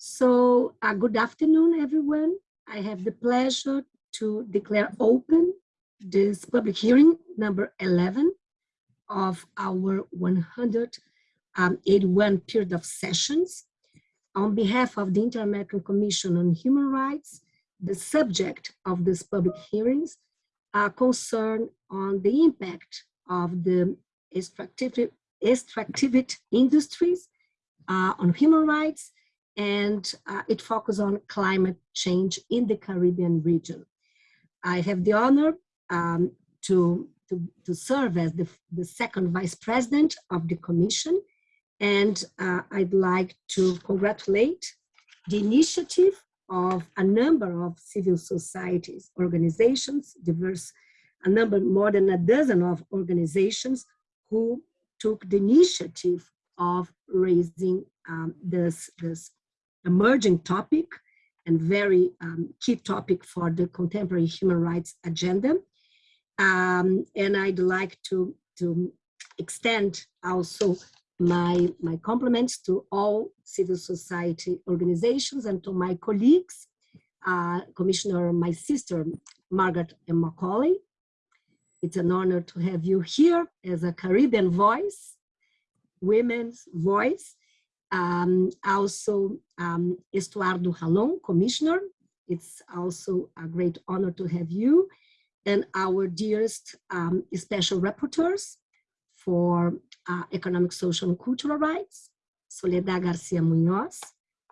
So uh, good afternoon, everyone. I have the pleasure to declare open this public hearing number 11 of our 181 period of sessions. On behalf of the Inter-American Commission on Human Rights, the subject of this public hearings are concerned on the impact of the extractive, extractivity industries uh, on human rights and uh, it focuses on climate change in the Caribbean region. I have the honor um, to, to, to, serve as the, the second vice president of the commission and uh, I'd like to congratulate the initiative of a number of civil societies organizations, diverse, a number, more than a dozen of organizations who took the initiative of raising um, this, this emerging topic and very um, key topic for the contemporary human rights agenda. Um, and I'd like to, to extend also my, my compliments to all civil society organizations and to my colleagues, uh, Commissioner, my sister, Margaret M. Macaulay. It's an honor to have you here as a Caribbean voice, women's voice, um, also um, Estuardo Ralón, Commissioner. It's also a great honor to have you and our dearest um, special rapporteurs for uh, economic, social, and cultural rights, Soledad Garcia Munoz,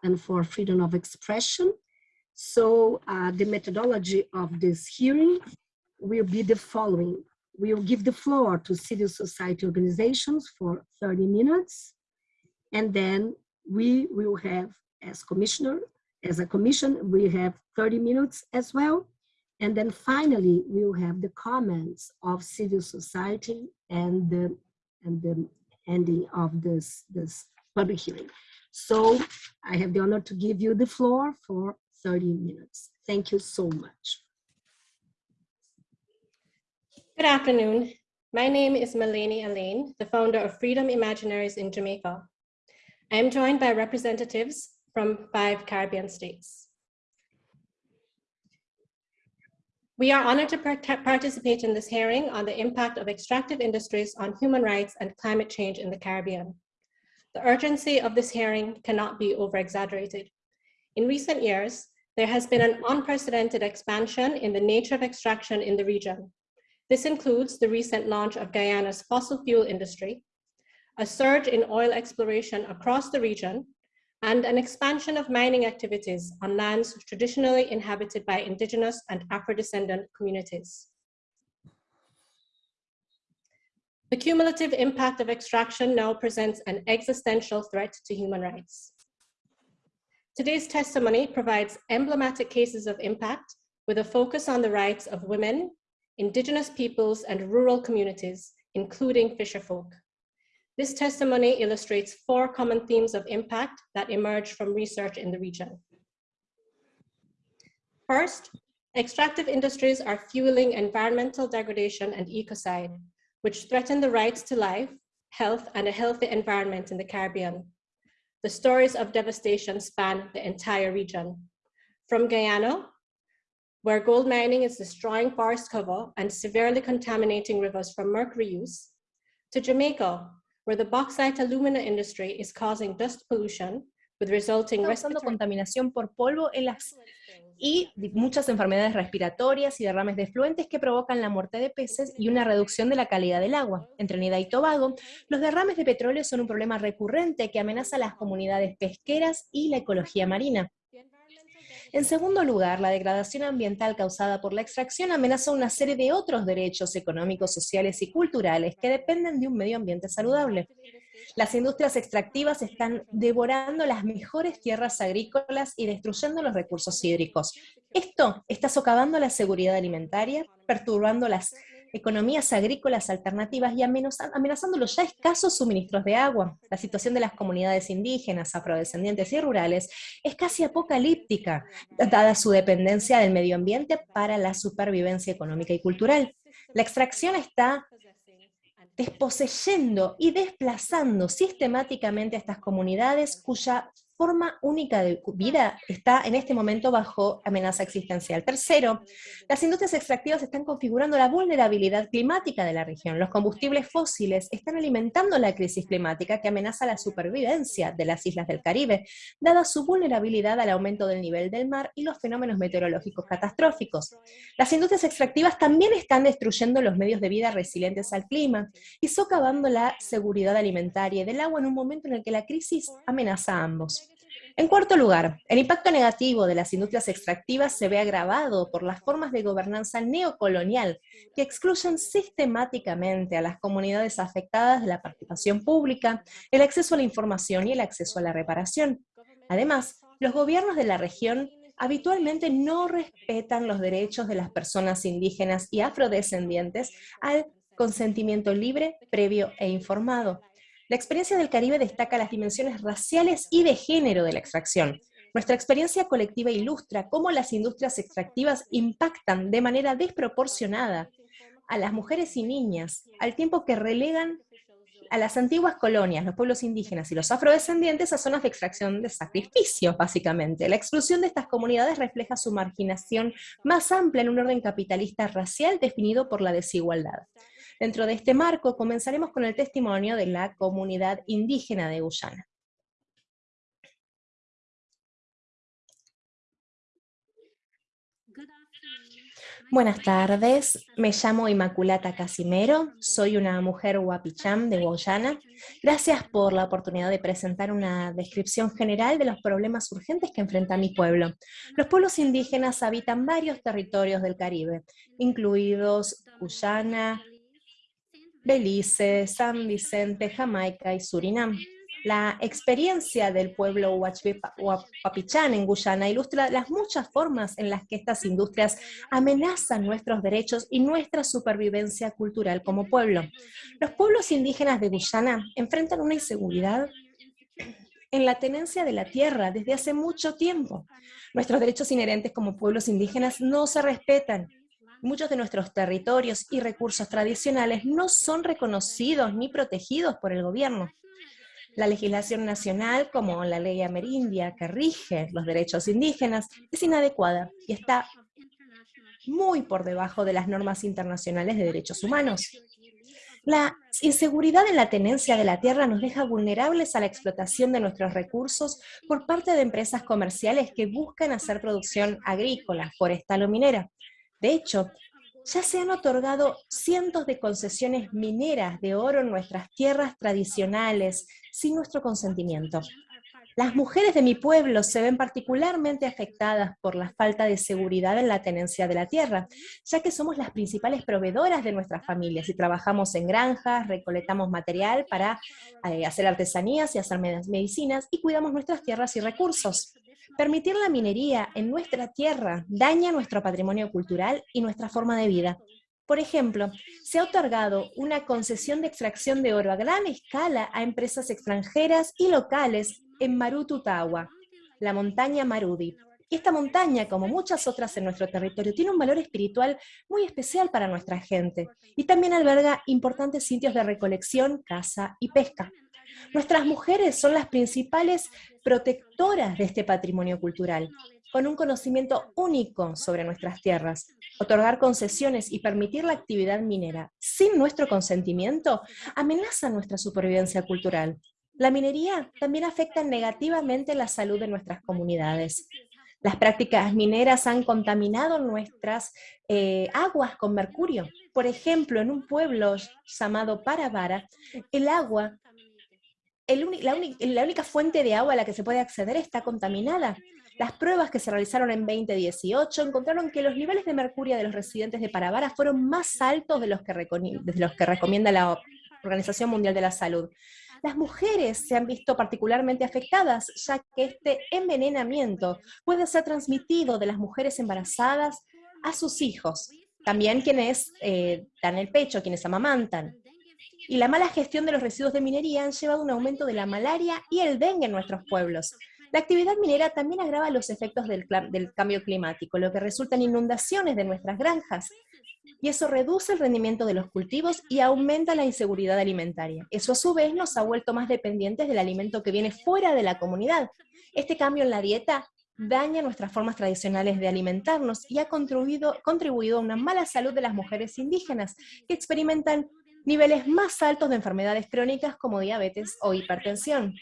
and for freedom of expression. So uh, the methodology of this hearing will be the following. We'll give the floor to civil society organizations for 30 minutes. And then we will have, as commissioner, as a commission, we have 30 minutes as well. And then finally, we will have the comments of civil society and the, and the ending of this, this public hearing. So I have the honor to give you the floor for 30 minutes. Thank you so much. Good afternoon. My name is Melanie Alain, the founder of Freedom Imaginaries in Jamaica. I am joined by representatives from five Caribbean states. We are honored to participate in this hearing on the impact of extractive industries on human rights and climate change in the Caribbean. The urgency of this hearing cannot be over-exaggerated. In recent years, there has been an unprecedented expansion in the nature of extraction in the region. This includes the recent launch of Guyana's fossil fuel industry, a surge in oil exploration across the region, and an expansion of mining activities on lands traditionally inhabited by indigenous and Afro-descendant communities. The cumulative impact of extraction now presents an existential threat to human rights. Today's testimony provides emblematic cases of impact with a focus on the rights of women, indigenous peoples, and rural communities, including fisherfolk. This testimony illustrates four common themes of impact that emerge from research in the region. First, extractive industries are fueling environmental degradation and ecocide, which threaten the rights to life, health, and a healthy environment in the Caribbean. The stories of devastation span the entire region. From Guyana, where gold mining is destroying forest cover and severely contaminating rivers from mercury use, to Jamaica, where the bauxite alumina industry is causing dust pollution with resulting causando contaminación por polvo en las y muchas enfermedades respiratorias y derrames de fluentes que provocan la muerte de peces y una reducción de la calidad del agua. En Trinidad y Tobago, los derrames de petróleo son un problema recurrente que amenaza a las comunidades pesqueras y la ecología marina. En segundo lugar, la degradación ambiental causada por la extracción amenaza una serie de otros derechos económicos, sociales y culturales que dependen de un medio ambiente saludable. Las industrias extractivas están devorando las mejores tierras agrícolas y destruyendo los recursos hídricos. Esto está socavando la seguridad alimentaria, perturbando las economías agrícolas alternativas y amenazando los ya escasos suministros de agua. La situación de las comunidades indígenas, afrodescendientes y rurales es casi apocalíptica, dada su dependencia del medio ambiente para la supervivencia económica y cultural. La extracción está desposeyendo y desplazando sistemáticamente a estas comunidades cuya forma única de vida está en este momento bajo amenaza existencial. Tercero, las industrias extractivas están configurando la vulnerabilidad climática de la región. Los combustibles fósiles están alimentando la crisis climática que amenaza la supervivencia de las islas del Caribe, dada su vulnerabilidad al aumento del nivel del mar y los fenómenos meteorológicos catastróficos. Las industrias extractivas también están destruyendo los medios de vida resilientes al clima y socavando la seguridad alimentaria y del agua en un momento en el que la crisis amenaza a ambos. En cuarto lugar, el impacto negativo de las industrias extractivas se ve agravado por las formas de gobernanza neocolonial que excluyen sistemáticamente a las comunidades afectadas de la participación pública, el acceso a la información y el acceso a la reparación. Además, los gobiernos de la región habitualmente no respetan los derechos de las personas indígenas y afrodescendientes al consentimiento libre, previo e informado, la experiencia del Caribe destaca las dimensiones raciales y de género de la extracción. Nuestra experiencia colectiva ilustra cómo las industrias extractivas impactan de manera desproporcionada a las mujeres y niñas, al tiempo que relegan a las antiguas colonias, los pueblos indígenas y los afrodescendientes a zonas de extracción de sacrificios, básicamente. La exclusión de estas comunidades refleja su marginación más amplia en un orden capitalista racial definido por la desigualdad. Dentro de este marco, comenzaremos con el testimonio de la comunidad indígena de Guyana. Buenas tardes, me llamo Inmaculata Casimero, soy una mujer huapicham de Guyana. Gracias por la oportunidad de presentar una descripción general de los problemas urgentes que enfrenta mi pueblo. Los pueblos indígenas habitan varios territorios del Caribe, incluidos Guyana, Belice, San Vicente, Jamaica y Surinam. La experiencia del pueblo Huapichán en Guyana ilustra las muchas formas en las que estas industrias amenazan nuestros derechos y nuestra supervivencia cultural como pueblo. Los pueblos indígenas de Guyana enfrentan una inseguridad en la tenencia de la tierra desde hace mucho tiempo. Nuestros derechos inherentes como pueblos indígenas no se respetan Muchos de nuestros territorios y recursos tradicionales no son reconocidos ni protegidos por el gobierno. La legislación nacional, como la ley amerindia que rige los derechos indígenas, es inadecuada y está muy por debajo de las normas internacionales de derechos humanos. La inseguridad en la tenencia de la tierra nos deja vulnerables a la explotación de nuestros recursos por parte de empresas comerciales que buscan hacer producción agrícola, forestal o minera. De hecho, ya se han otorgado cientos de concesiones mineras de oro en nuestras tierras tradicionales sin nuestro consentimiento. Las mujeres de mi pueblo se ven particularmente afectadas por la falta de seguridad en la tenencia de la tierra, ya que somos las principales proveedoras de nuestras familias y trabajamos en granjas, recolectamos material para eh, hacer artesanías y hacer medicinas y cuidamos nuestras tierras y recursos. Permitir la minería en nuestra tierra daña nuestro patrimonio cultural y nuestra forma de vida. Por ejemplo, se ha otorgado una concesión de extracción de oro a gran escala a empresas extranjeras y locales en Marututawa, la montaña Marudi. esta montaña, como muchas otras en nuestro territorio, tiene un valor espiritual muy especial para nuestra gente y también alberga importantes sitios de recolección, caza y pesca. Nuestras mujeres son las principales protectoras de este patrimonio cultural, con un conocimiento único sobre nuestras tierras. Otorgar concesiones y permitir la actividad minera sin nuestro consentimiento amenaza nuestra supervivencia cultural. La minería también afecta negativamente la salud de nuestras comunidades. Las prácticas mineras han contaminado nuestras eh, aguas con mercurio. Por ejemplo, en un pueblo llamado Parabara, el agua la, única fuente de agua a la que se puede acceder está contaminada. Las pruebas que se realizaron en 2018 encontraron que los niveles de mercurio de los residentes de Parabara fueron más altos de los que, recomienda la Organización Mundial de la Salud. Las mujeres se han visto particularmente afectadas, ya que este envenenamiento puede ser transmitido de las mujeres embarazadas a sus hijos, también quienes eh, dan el pecho, quienes amamantan y la mala gestión de los residuos de minería han llevado a un aumento de la malaria y el dengue en nuestros pueblos. La actividad minera también agrava los efectos del, cambio climático, lo que resulta en inundaciones de nuestras granjas. y eso reduce el rendimiento de los cultivos y aumenta la inseguridad alimentaria. Eso a su vez nos ha vuelto más dependientes del alimento que viene fuera de la comunidad. Este cambio en la dieta daña nuestras formas tradicionales de alimentarnos y ha contribuido, contribuido a una mala salud de las mujeres indígenas, que experimentan niveles más altos de enfermedades crónicas como diabetes o hipertensión.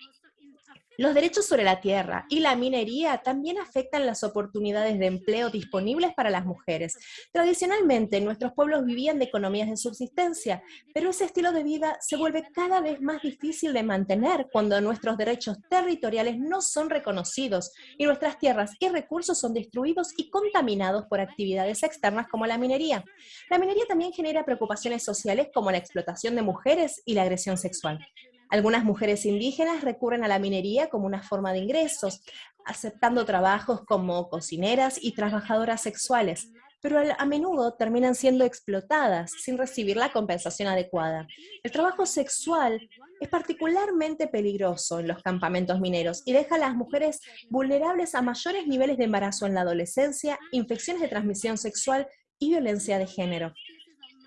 Los derechos sobre la tierra y la minería también afectan las oportunidades de empleo disponibles para las mujeres. Tradicionalmente, nuestros pueblos vivían de economías de subsistencia, pero ese estilo de vida se vuelve cada vez más difícil de mantener cuando nuestros derechos territoriales no son reconocidos y nuestras tierras y recursos son destruidos y contaminados por actividades externas como la minería. La minería también genera preocupaciones sociales como la explotación de mujeres y la agresión sexual. Algunas mujeres indígenas recurren a la minería como una forma de ingresos, aceptando trabajos como cocineras y trabajadoras sexuales, pero a menudo terminan siendo explotadas sin recibir la compensación adecuada. El trabajo sexual es particularmente peligroso en los campamentos mineros y deja a las mujeres vulnerables a mayores niveles de embarazo en la adolescencia, infecciones de transmisión sexual y violencia de género.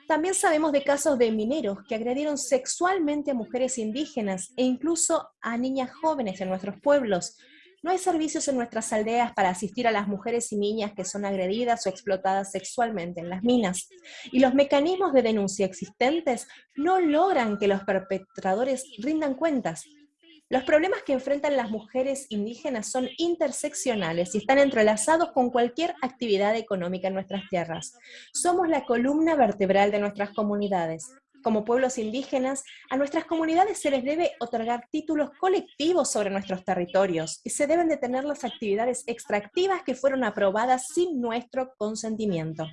También sabemos de casos de mineros que agredieron sexualmente a mujeres indígenas e incluso a niñas jóvenes en nuestros pueblos. No hay servicios en nuestras aldeas para asistir a las mujeres y niñas que son agredidas o explotadas sexualmente en las minas. Y los mecanismos de denuncia existentes no logran que los perpetradores rindan cuentas. Los problemas que enfrentan las mujeres indígenas son interseccionales y están entrelazados con cualquier actividad económica en nuestras tierras. Somos la columna vertebral de nuestras comunidades. Como pueblos indígenas, a nuestras comunidades se les debe otorgar títulos colectivos sobre nuestros territorios y se deben detener las actividades extractivas que fueron aprobadas sin nuestro consentimiento.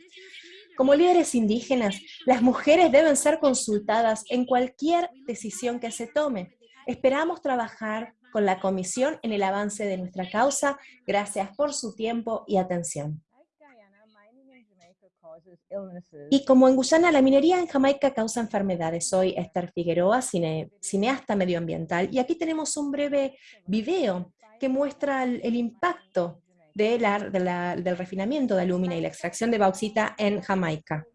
Como líderes indígenas, las mujeres deben ser consultadas en cualquier decisión que se tome. Esperamos trabajar con la Comisión en el avance de nuestra causa. Gracias por su tiempo y atención. Y como en Guyana, la minería en Jamaica causa enfermedades. Soy Esther Figueroa, cineasta medioambiental, y aquí tenemos un breve video que muestra el, impacto de del refinamiento de alumina y la extracción de bauxita en Jamaica.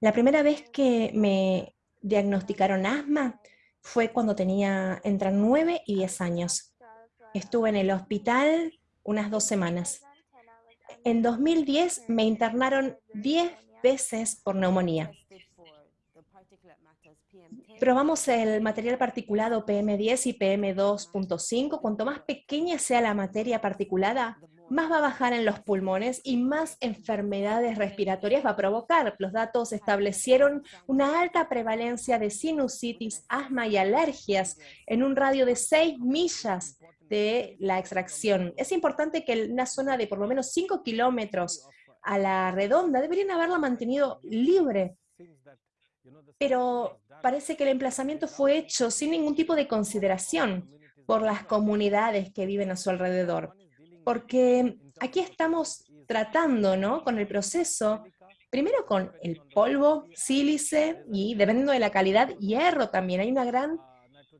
La primera vez que me diagnosticaron asma fue cuando tenía entre 9 y 10 años. Estuve en el hospital unas dos semanas. En 2010 me internaron 10 veces por neumonía. Probamos el material particulado PM10 y PM2.5. Cuanto más pequeña sea la materia particulada, más va a bajar en los pulmones y más enfermedades respiratorias va a provocar. Los datos establecieron una alta prevalencia de sinusitis, asma y alergias en un radio de 6 millas de la extracción. Es importante que una zona de por lo menos 5 kilómetros a la redonda deberían haberla mantenido libre, pero parece que el emplazamiento fue hecho sin ningún tipo de consideración por las comunidades que viven a su alrededor porque aquí estamos tratando, ¿no? Con el proceso, primero con el polvo, sílice y, dependiendo de la calidad, hierro también. Hay una gran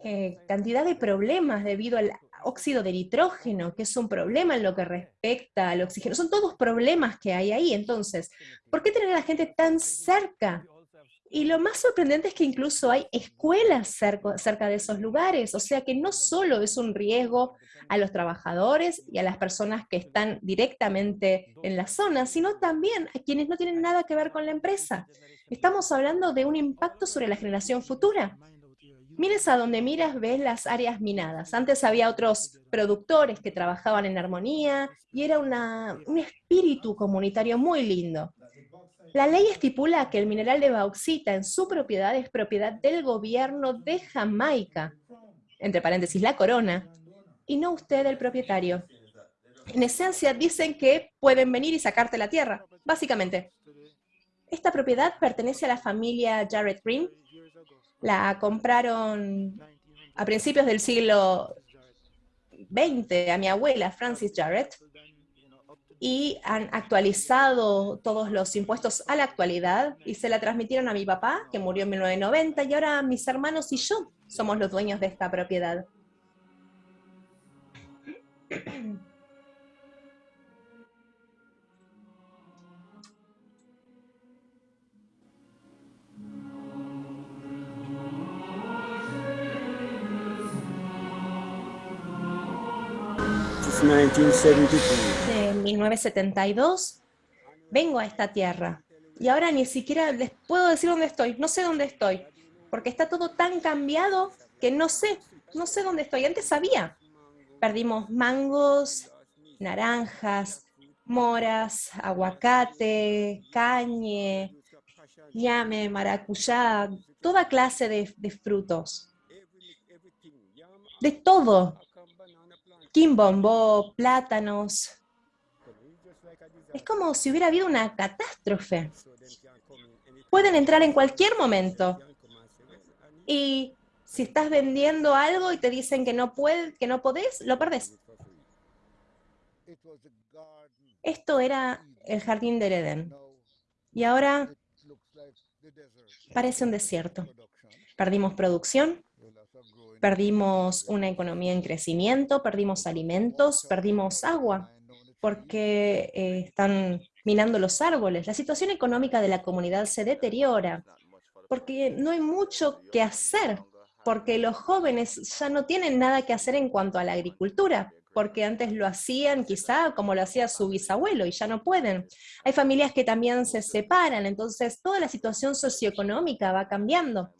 eh, cantidad de problemas debido al óxido de nitrógeno, que es un problema en lo que respecta al oxígeno. Son todos problemas que hay ahí. Entonces, ¿por qué tener a la gente tan cerca y lo más sorprendente es que incluso hay escuelas cerca, de esos lugares, o sea que no solo es un riesgo a los trabajadores y a las personas que están directamente en la zona, sino también a quienes no tienen nada que ver con la empresa. Estamos hablando de un impacto sobre la generación futura. Mires a donde miras, ves las áreas minadas. Antes había otros productores que trabajaban en armonía y era un espíritu comunitario muy lindo. La ley estipula que el mineral de bauxita en su propiedad es propiedad del gobierno de Jamaica, entre paréntesis la corona, y no usted el propietario. En esencia dicen que pueden venir y sacarte la tierra, básicamente. Esta propiedad pertenece a la familia Jarrett Green. La compraron a principios del siglo XX a mi abuela, Francis Jarrett, y han actualizado todos los impuestos a la actualidad y se la transmitieron a mi papá, que murió en 1990, y ahora mis hermanos y yo somos los dueños de esta propiedad de 1972, vengo a esta tierra y ahora ni siquiera les puedo decir dónde estoy, no sé dónde estoy, porque está todo tan cambiado que no sé, no sé dónde estoy. Antes sabía. Perdimos mangos, naranjas, moras, aguacate, cañe, ñame, maracuyá, toda clase de, frutos. De todo. Quimbombó, plátanos. Es como si hubiera habido una catástrofe. Pueden entrar en cualquier momento. Y si estás vendiendo algo y te dicen que no puedes, que no podés, lo perdés. Esto era el jardín del Edén. Y ahora parece un desierto. Perdimos producción, perdimos una economía en crecimiento, perdimos alimentos, perdimos agua, porque eh, están minando los árboles. La situación económica de la comunidad se deteriora, porque no hay mucho que hacer, porque los jóvenes ya no tienen nada que hacer en cuanto a la agricultura, porque antes lo hacían quizá como lo hacía su bisabuelo y ya no pueden. Hay familias que también se separan, entonces toda la situación socioeconómica va cambiando.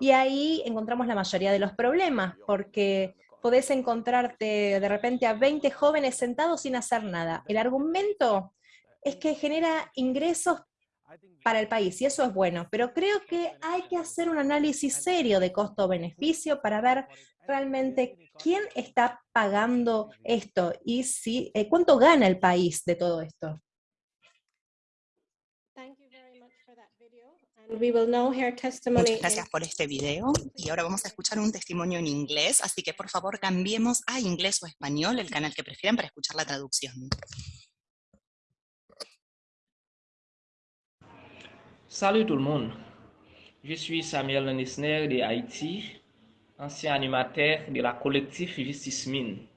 Y ahí encontramos la mayoría de los problemas, porque podés encontrarte de repente a 20 jóvenes sentados sin hacer nada. El argumento es que genera ingresos para el país, y eso es bueno, pero creo que hay que hacer un análisis serio de costo-beneficio para ver realmente quién está pagando esto y si, eh, cuánto gana el país de todo esto. Thank you very much for that video. And we will now hear testimony Muchas gracias por este video y ahora vamos a escuchar un testimonio en inglés, así que por favor cambiemos a inglés o español, el canal que prefieran para escuchar la traducción. Salut tout le monde, je suis Samuel Nisner de Haïti, ancien animateur de la collectif Justice Mine.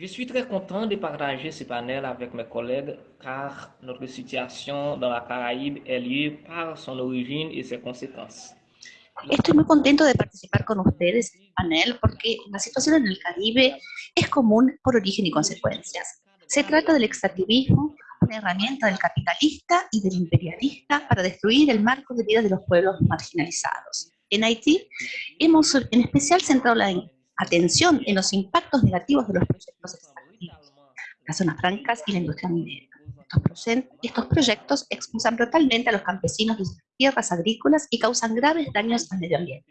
Je suis très content de partager ce panel avec mes collègues car notre situation dans la Caraïbe est liée par son origine et ses conséquences. Estoy muy contento de participar con ustedes en el panel porque la situación en el Caribe es común por origen y consecuencias. Se trata del extractivismo, una herramienta del capitalista y del imperialista para destruir el marco de vida de los pueblos marginalizados. En Haití hemos en especial centrado la atención en los impactos negativos de los proyectos extractivos, las zonas francas y la industria minera. Estos, proye- estos proyectos expulsan brutalmente a los campesinos de sus tierras agrícolas y causan graves daños al medio ambiente.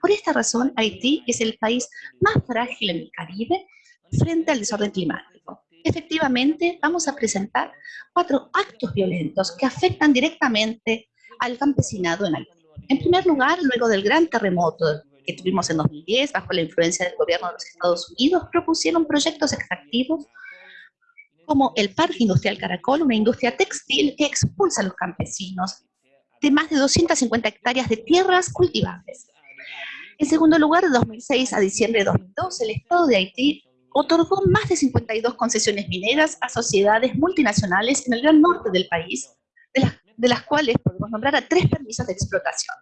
Por esta razón, Haití es el país más frágil en el Caribe frente al desorden climático. Efectivamente, vamos a presentar cuatro actos violentos que afectan directamente al campesinado en Haití. En primer lugar, luego del gran terremoto que tuvimos en 2010, bajo la influencia del gobierno de los Estados Unidos, propusieron proyectos extractivos como el Parque Industrial Caracol, una industria textil que expulsa a los campesinos de más de 250 hectáreas de tierras cultivables. En segundo lugar, de 2006 a diciembre de 2012, el Estado de Haití otorgó más de 52 concesiones mineras a sociedades multinacionales en el gran norte del país, de las, de las cuales podemos nombrar a tres permisos de explotación.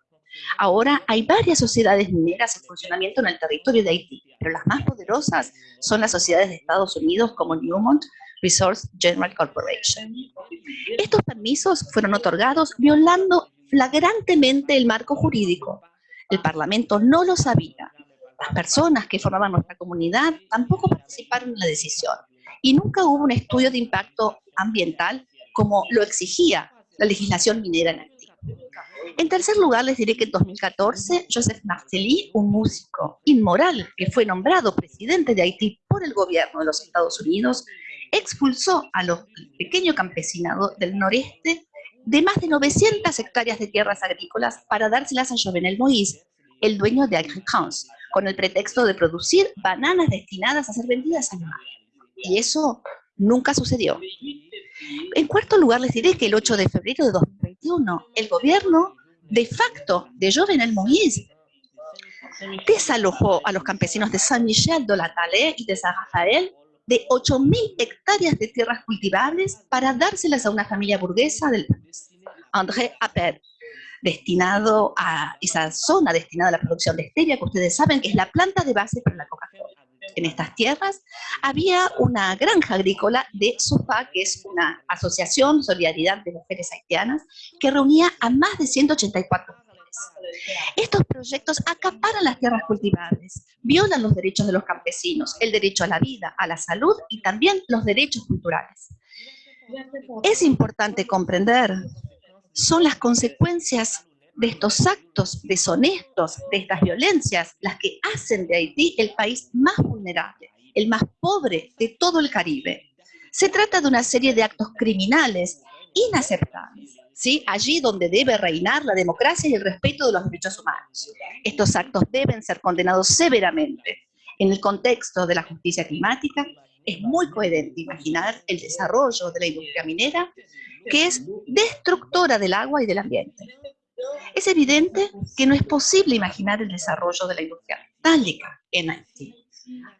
Ahora hay varias sociedades mineras en funcionamiento en el territorio de Haití, pero las más poderosas son las sociedades de Estados Unidos como Newmont Resource General Corporation. Estos permisos fueron otorgados violando flagrantemente el marco jurídico. El Parlamento no lo sabía. Las personas que formaban nuestra comunidad tampoco participaron en la decisión. Y nunca hubo un estudio de impacto ambiental como lo exigía la legislación minera en Haití. En tercer lugar, les diré que en 2014, Joseph Martelly, un músico inmoral que fue nombrado presidente de Haití por el gobierno de los Estados Unidos, expulsó a los pequeños del noreste de más de 900 hectáreas de tierras agrícolas para dárselas a Jovenel Moïse, el dueño de Agricance, con el pretexto de producir bananas destinadas a ser vendidas al mar. Y eso nunca sucedió. En cuarto lugar, les diré que el 8 de febrero de 2021, el gobierno de facto de Jovenel Moïse desalojó a los campesinos de Saint-Michel de la Talée y de San Rafael de 8.000 hectáreas de tierras cultivables para dárselas a una familia burguesa del André Appel, destinado a esa zona destinada a la producción de stevia, que ustedes saben que es la planta de base para la Coca-Cola. En estas tierras había una granja agrícola de SUFA, que es una asociación Solidaridad de Mujeres Haitianas, que reunía a más de 184 mujeres. Estos proyectos acaparan las tierras cultivables, violan los derechos de los campesinos, el derecho a la vida, a la salud y también los derechos culturales. Es importante comprender, son las consecuencias de estos actos deshonestos, de estas violencias, las que hacen de Haití el país más vulnerable, el más pobre de todo el Caribe. Se trata de una serie de actos criminales inaceptables, ¿sí? allí donde debe reinar la democracia y el respeto de los derechos humanos. Estos actos deben ser condenados severamente. En el contexto de la justicia climática, es muy coherente imaginar el desarrollo de la industria minera, que es destructora del agua y del ambiente. Es evidente que no es posible imaginar el desarrollo de la industria metálica en Haití.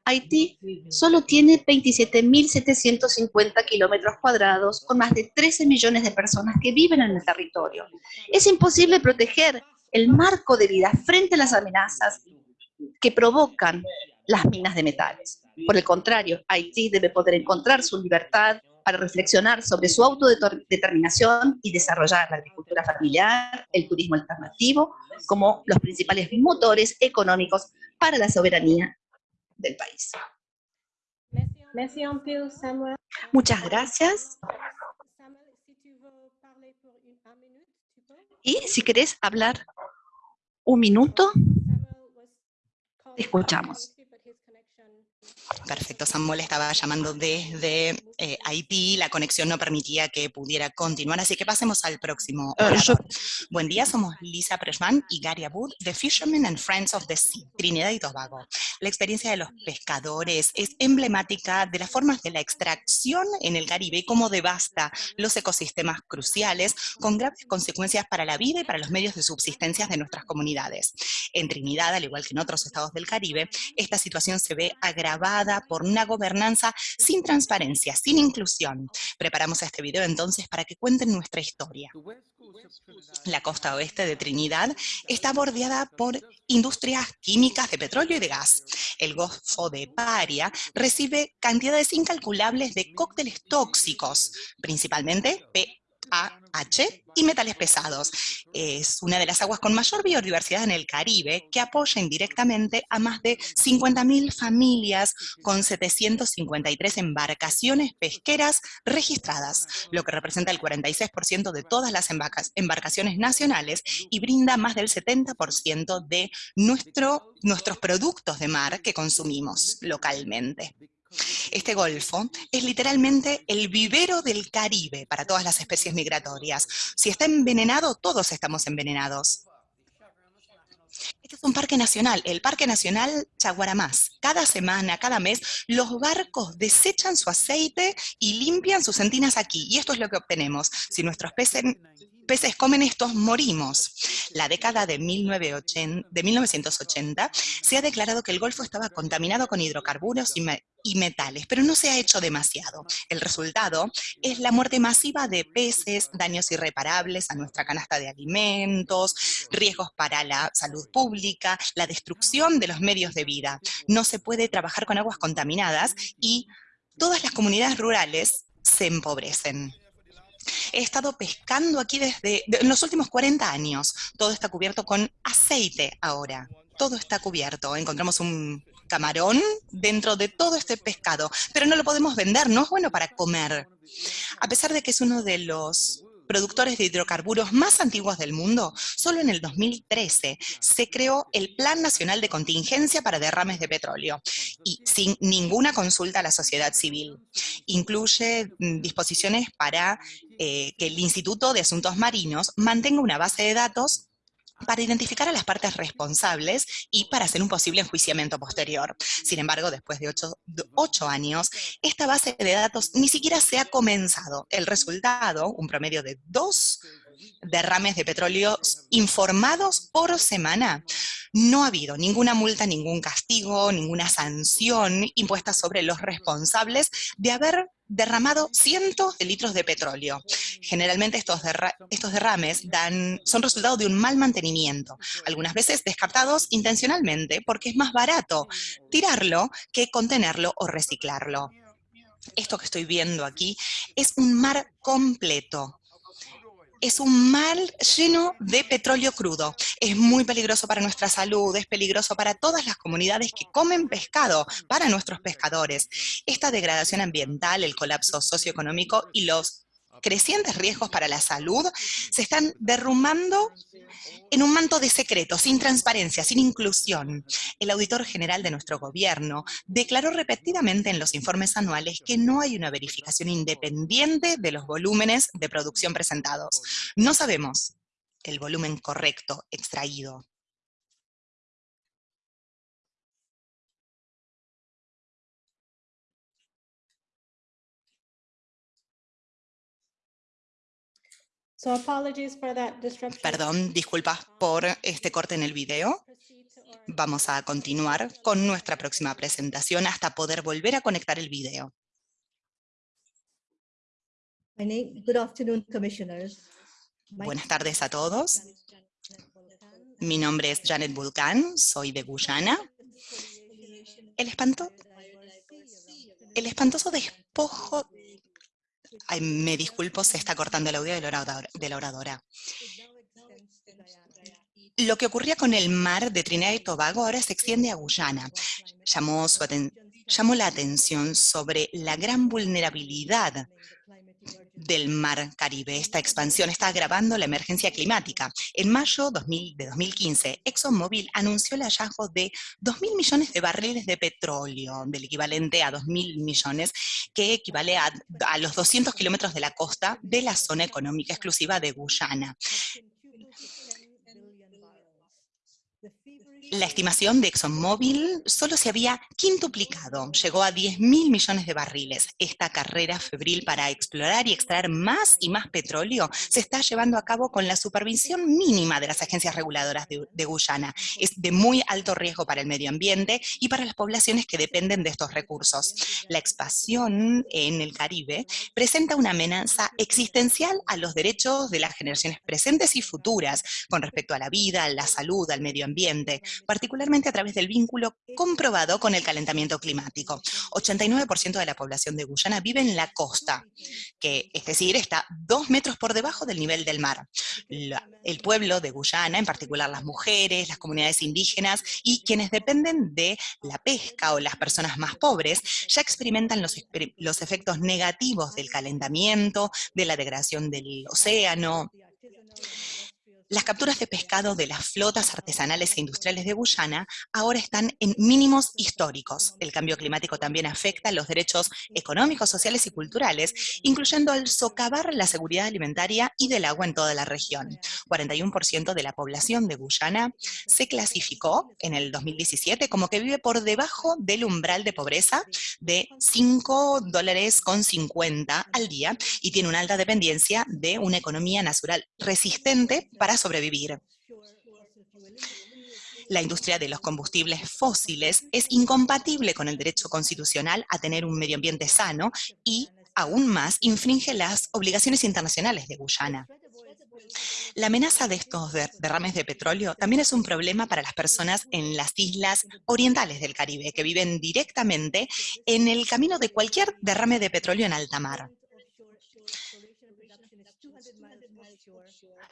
Haití solo tiene 27.750 kilómetros cuadrados con más de 13 millones de personas que viven en el territorio. Es imposible proteger el marco de vida frente a las amenazas que provocan las minas de metales. Por el contrario, Haití debe poder encontrar su libertad para reflexionar sobre su autodeterminación y desarrollar la agricultura familiar, el turismo alternativo, como los principales motores económicos para la soberanía del país. Muchas gracias. Y si querés hablar un minuto, te escuchamos. Perfecto, Samuel estaba llamando desde eh, Haití, la conexión no permitía que pudiera continuar, así que pasemos al próximo Ah. Buen día, somos Lisa Preshman y Gary Abud de Fishermen and Friends of the Sea, Trinidad y Tobago. La experiencia de los pescadores es emblemática de las formas de la extracción en el Caribe y cómo devasta los ecosistemas cruciales con graves consecuencias para la vida y para los medios de subsistencia de nuestras comunidades. En Trinidad, al igual que en otros estados del Caribe, esta situación se ve agravada por una gobernanza sin transparencia, sin inclusión. Preparamos este video entonces para que cuenten nuestra historia. La costa oeste de Trinidad está bordeada por industrias químicas de petróleo y de gas. El Golfo de Paria recibe cantidades incalculables de cócteles tóxicos, principalmente PAH y metales pesados. Es una de las aguas con mayor biodiversidad en el Caribe que apoya indirectamente a más de 50.000 familias con 753 embarcaciones pesqueras registradas, lo que representa el 46% de todas las embarca- embarcaciones nacionales y brinda más del 70% de nuestro, nuestros productos de mar que consumimos localmente. Este golfo es literalmente el vivero del Caribe para todas las especies migratorias. Si está envenenado, todos estamos envenenados. Este es un parque nacional, el Parque Nacional Chaguaramás. Cada semana, cada mes, los barcos desechan su aceite y limpian sus entinas aquí. Y esto es lo que obtenemos. Si nuestros peces, peces comen estos, morimos. La década de, 1980 de 1980 se ha declarado que el Golfo estaba contaminado con hidrocarburos y, y metales, pero no se ha hecho demasiado. El resultado es la muerte masiva de peces, daños irreparables a nuestra canasta de alimentos, riesgos para la salud pública, la destrucción de los medios de vida. No se puede trabajar con aguas contaminadas y todas las comunidades rurales se empobrecen. He estado pescando aquí desde los últimos 40 años. Todo está cubierto con aceite ahora. Todo está cubierto. Encontramos un camarón dentro de todo este pescado, pero no lo podemos vender, no es bueno para comer. A pesar de que es uno de los productores de hidrocarburos más antiguos del mundo, solo en el 2013 se creó el Plan Nacional de Contingencia para Derrames de Petróleo y sin ninguna consulta a la sociedad civil. Incluye mm, disposiciones para eh, que el Instituto de Asuntos Marinos mantenga una base de datos para identificar a las partes responsables y para hacer un posible enjuiciamiento posterior. Sin embargo, después de ocho, años, esta base de datos ni siquiera se ha comenzado. El resultado, un promedio de dos derrames de petróleo informados por semana. No ha habido ninguna multa, ningún castigo, ninguna sanción impuesta sobre los responsables de haber derramado cientos de litros de petróleo. Generalmente estos, estos derrames son resultado de un mal mantenimiento, algunas veces descartados intencionalmente porque es más barato tirarlo que contenerlo o reciclarlo. Esto que estoy viendo aquí es un mar completo, es un mar lleno de petróleo crudo. Es muy peligroso para nuestra salud, es peligroso para todas las comunidades que comen pescado, para nuestros pescadores. Esta degradación ambiental, el colapso socioeconómico y los crecientes riesgos para la salud se están derrumbando en un manto de secreto, sin transparencia, sin inclusión. El auditor general de nuestro gobierno declaró repetidamente en los informes anuales que no hay una verificación independiente de los volúmenes de producción presentados. No sabemos el volumen correcto extraído. Perdón, disculpas por este corte en el video. Vamos a continuar con nuestra próxima presentación hasta poder volver a conectar el video. Buenas tardes a todos. Mi nombre es Janet Vulcan, soy de Guyana. El, espanto, el espantoso despojo me disculpo, se está cortando el audio de la, oradora, Lo que ocurría con el mar de Trinidad y Tobago ahora se extiende a Guyana. Llamó, la atención sobre la gran vulnerabilidad del mar Caribe. Esta expansión está agravando la emergencia climática. En mayo de 2015, ExxonMobil anunció el hallazgo de 2.000 millones de barriles de petróleo, del equivalente a 2.000 millones, que equivale a, a los 200 kilómetros de la costa de la zona económica exclusiva de Guyana. La estimación de ExxonMobil solo se había quintuplicado, llegó a 10 mil millones de barriles. Esta carrera febril para explorar y extraer más y más petróleo se está llevando a cabo con la supervisión mínima de las agencias reguladoras de, Guyana. Es de muy alto riesgo para el medio ambiente y para las poblaciones que dependen de estos recursos. La expansión en el Caribe presenta una amenaza existencial a los derechos de las generaciones presentes y futuras con respecto a la vida, a la salud, al medio ambiente, particularmente a través del vínculo comprobado con el calentamiento climático. 89% de la población de Guyana vive en la costa, que es decir, está dos metros por debajo del nivel del mar. el pueblo de Guyana, en particular las mujeres, las comunidades indígenas y quienes dependen de la pesca o las personas más pobres, ya experimentan los, los efectos negativos del calentamiento, de la degradación del océano, las capturas de pescado de las flotas artesanales e industriales de Guyana ahora están en mínimos históricos. El cambio climático también afecta los derechos económicos, sociales y culturales, incluyendo al socavar la seguridad alimentaria y del agua en toda la región. 41% de la población de Guyana se clasificó en el 2017 como que vive por debajo del umbral de pobreza de 5 dólares con 50 al día y tiene una alta dependencia de una economía natural resistente para sobrevivir. La industria de los combustibles fósiles es incompatible con el derecho constitucional a tener un medio ambiente sano y, aún más, infringe las obligaciones internacionales de Guyana. La amenaza de estos derrames de petróleo también es un problema para las personas en las islas orientales del Caribe, que viven directamente en el camino de cualquier derrame de petróleo en alta mar.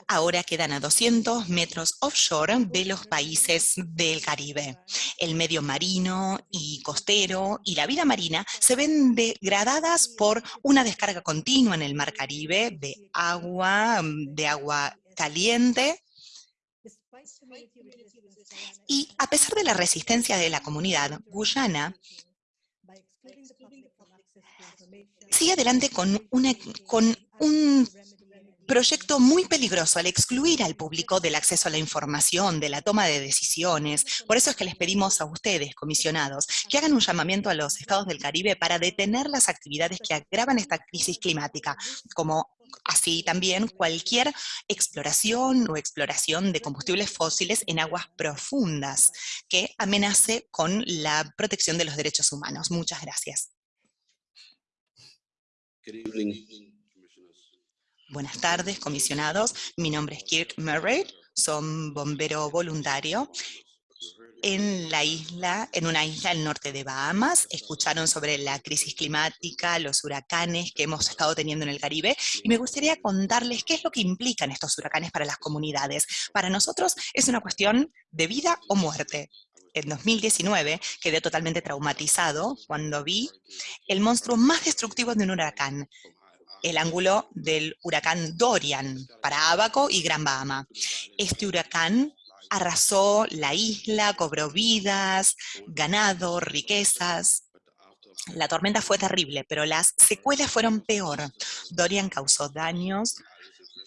Ahora quedan a 200 metros offshore de los países del Caribe. El medio marino y costero y la vida marina se ven degradadas por una descarga continua en el mar Caribe de agua, de agua caliente, y a pesar de la resistencia de la comunidad, Guyana sigue adelante con, con un proyecto muy peligroso al excluir al público del acceso a la información, de la toma de decisiones. Por eso es que les pedimos a ustedes, comisionados, que hagan un llamamiento a los estados del Caribe para detener las actividades que agravan esta crisis climática, como así también cualquier exploración o exploración de combustibles fósiles en aguas profundas que amenace con la protección de los derechos humanos. Muchas gracias. Good evening. Buenas tardes, comisionados. Mi nombre es Kirk Murray, soy bombero voluntario en la isla, en una isla al norte de Bahamas. Escucharon sobre la crisis climática, los huracanes que hemos estado teniendo en el Caribe, y me gustaría contarles qué es lo que implican estos huracanes para las comunidades. Para nosotros es una cuestión de vida o muerte. En 2019 quedé totalmente traumatizado cuando vi el monstruo más destructivo de un huracán, el ángulo del huracán Dorian para Abaco y Gran Bahama. Este huracán arrasó la isla, cobró vidas, ganado, riquezas. La tormenta fue terrible, pero las secuelas fueron peor. Dorian causó daños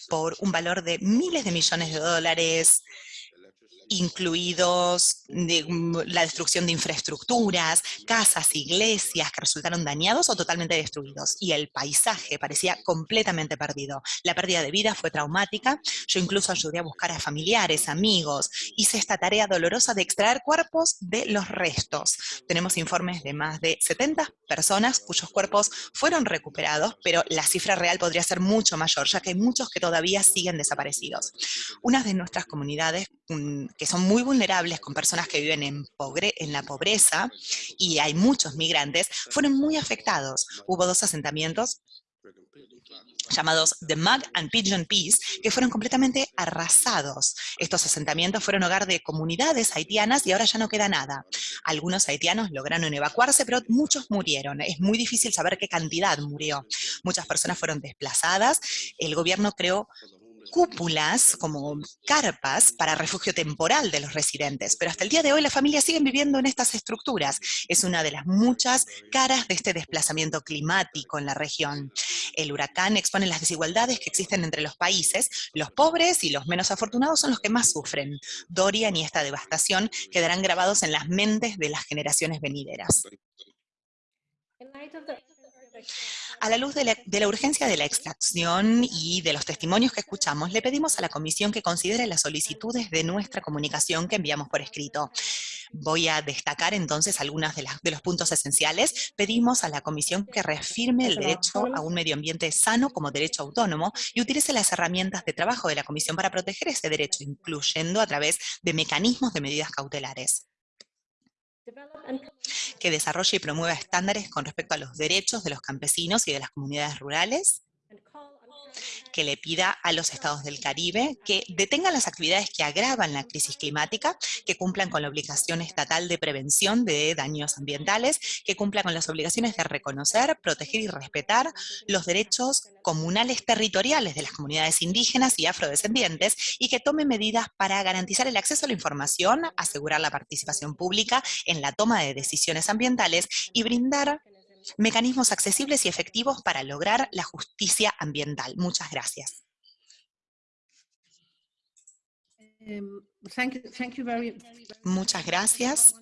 por un valor de miles de millones de dólares, incluidos de, mm, la destrucción de infraestructuras, casas, iglesias que resultaron dañados o totalmente destruidos. Y el paisaje parecía completamente perdido. La pérdida de vida fue traumática. Yo incluso ayudé a buscar a familiares, amigos. Hice esta tarea dolorosa de extraer cuerpos de los restos. Tenemos informes de más de 70 personas cuyos cuerpos fueron recuperados, pero la cifra real podría ser mucho mayor, ya que hay muchos que todavía siguen desaparecidos. Una de nuestras comunidades que son muy vulnerables con personas que viven en, pobre, en la pobreza, y hay muchos migrantes, fueron muy afectados. Hubo dos asentamientos llamados The Mug and Pigeon Peace, que fueron completamente arrasados. Estos asentamientos fueron hogar de comunidades haitianas y ahora ya no queda nada. Algunos haitianos lograron evacuarse, pero muchos murieron. Es muy difícil saber qué cantidad murió. Muchas personas fueron desplazadas. El gobierno creó cúpulas, como carpas, para refugio temporal de los residentes, pero hasta el día de hoy las familias siguen viviendo en estas estructuras. Es una de las muchas caras de este desplazamiento climático en la región. El huracán expone las desigualdades que existen entre los países. Los pobres y los menos afortunados son los que más sufren. Dorian y esta devastación quedarán grabados en las mentes de las generaciones venideras. A la luz de la, urgencia de la extracción y de los testimonios que escuchamos, le pedimos a la Comisión que considere las solicitudes de nuestra comunicación que enviamos por escrito. Voy a destacar entonces algunos de, de, los puntos esenciales. Pedimos a la Comisión que reafirme el derecho a un medio ambiente sano como derecho autónomo y utilice las herramientas de trabajo de la Comisión para proteger ese derecho, incluyendo a través de mecanismos de medidas cautelares que desarrolle y promueva estándares con respecto a los derechos de los campesinos y de las comunidades rurales, que le pida a los estados del Caribe que detengan las actividades que agravan la crisis climática, que cumplan con la obligación estatal de prevención de daños ambientales, que cumplan con las obligaciones de reconocer, proteger y respetar los derechos comunales territoriales de las comunidades indígenas y afrodescendientes y que tome medidas para garantizar el acceso a la información, asegurar la participación pública en la toma de decisiones ambientales y brindar mecanismos accesibles y efectivos para lograr la justicia ambiental. Muchas gracias. Muchas gracias.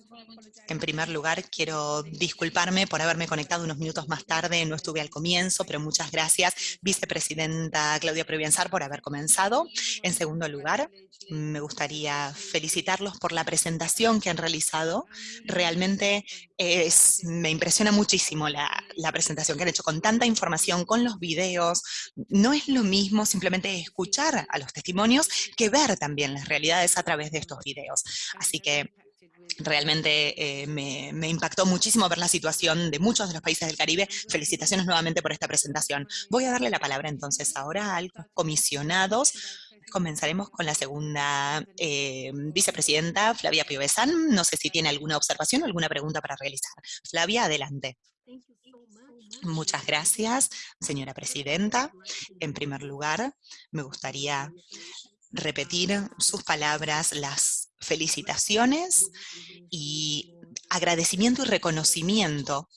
En primer lugar, quiero disculparme por haberme conectado unos minutos más tarde, no estuve al comienzo, pero muchas gracias, vicepresidenta Claudia Provienzar, por haber comenzado. En segundo lugar, me gustaría felicitarlos por la presentación que han realizado. Realmente es, me impresiona muchísimo la, la presentación que han hecho con tanta información, con los videos. No es lo mismo simplemente escuchar a los testimonios que ver también las realidades a través de estos videos. Así que realmente eh, me, me, impactó muchísimo ver la situación de muchos de los países del Caribe. Felicitaciones nuevamente por esta presentación. Voy a darle la palabra entonces ahora a los comisionados. Comenzaremos con la segunda eh, vicepresidenta, Flavia Piovesan. No sé si tiene alguna observación o alguna pregunta para realizar. Flavia, adelante. Muchas gracias, señora presidenta. En primer lugar, me gustaría repetir sus palabras, las felicitaciones y agradecimiento y reconocimiento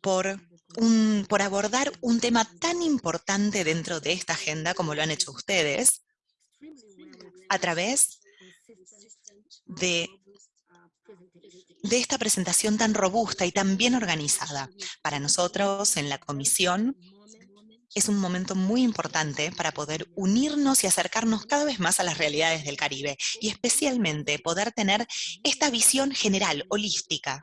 por, por abordar un tema tan importante dentro de esta agenda como lo han hecho ustedes a través de de esta presentación tan robusta y tan bien organizada. Para nosotros en la comisión es un momento muy importante para poder unirnos y acercarnos cada vez más a las realidades del Caribe y especialmente poder tener esta visión general, holística,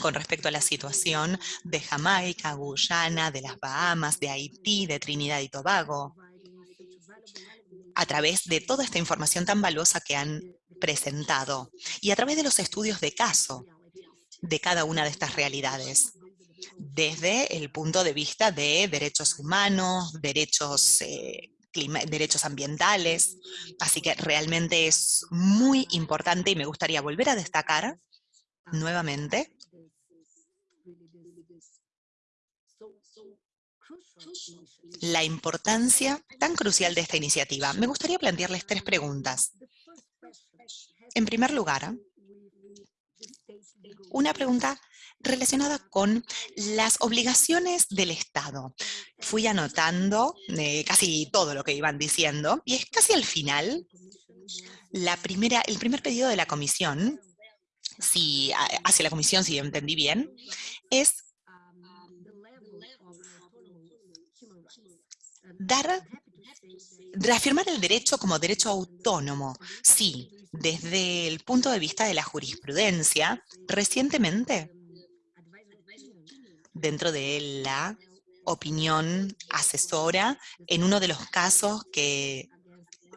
con respecto a la situación de Jamaica, Guyana, de las Bahamas, de Haití, de Trinidad y Tobago, a través de toda esta información tan valiosa que han presentado y a través de los estudios de caso de cada una de estas realidades, desde el punto de vista de derechos humanos, derechos, eh, derechos ambientales, así que realmente es muy importante y me gustaría volver a destacar nuevamente la importancia tan crucial de esta iniciativa. Me gustaría plantearles tres preguntas. En primer lugar, una pregunta relacionada con las obligaciones del Estado. Fui anotando eh, casi todo lo que iban diciendo y es casi al final, la primera, el primer pedido de la comisión, si, a- hacia la comisión, si entendí bien, es dar, reafirmar el derecho como derecho autónomo. Sí, desde el punto de vista de la jurisprudencia, recientemente, dentro de la opinión asesora, en uno de los casos que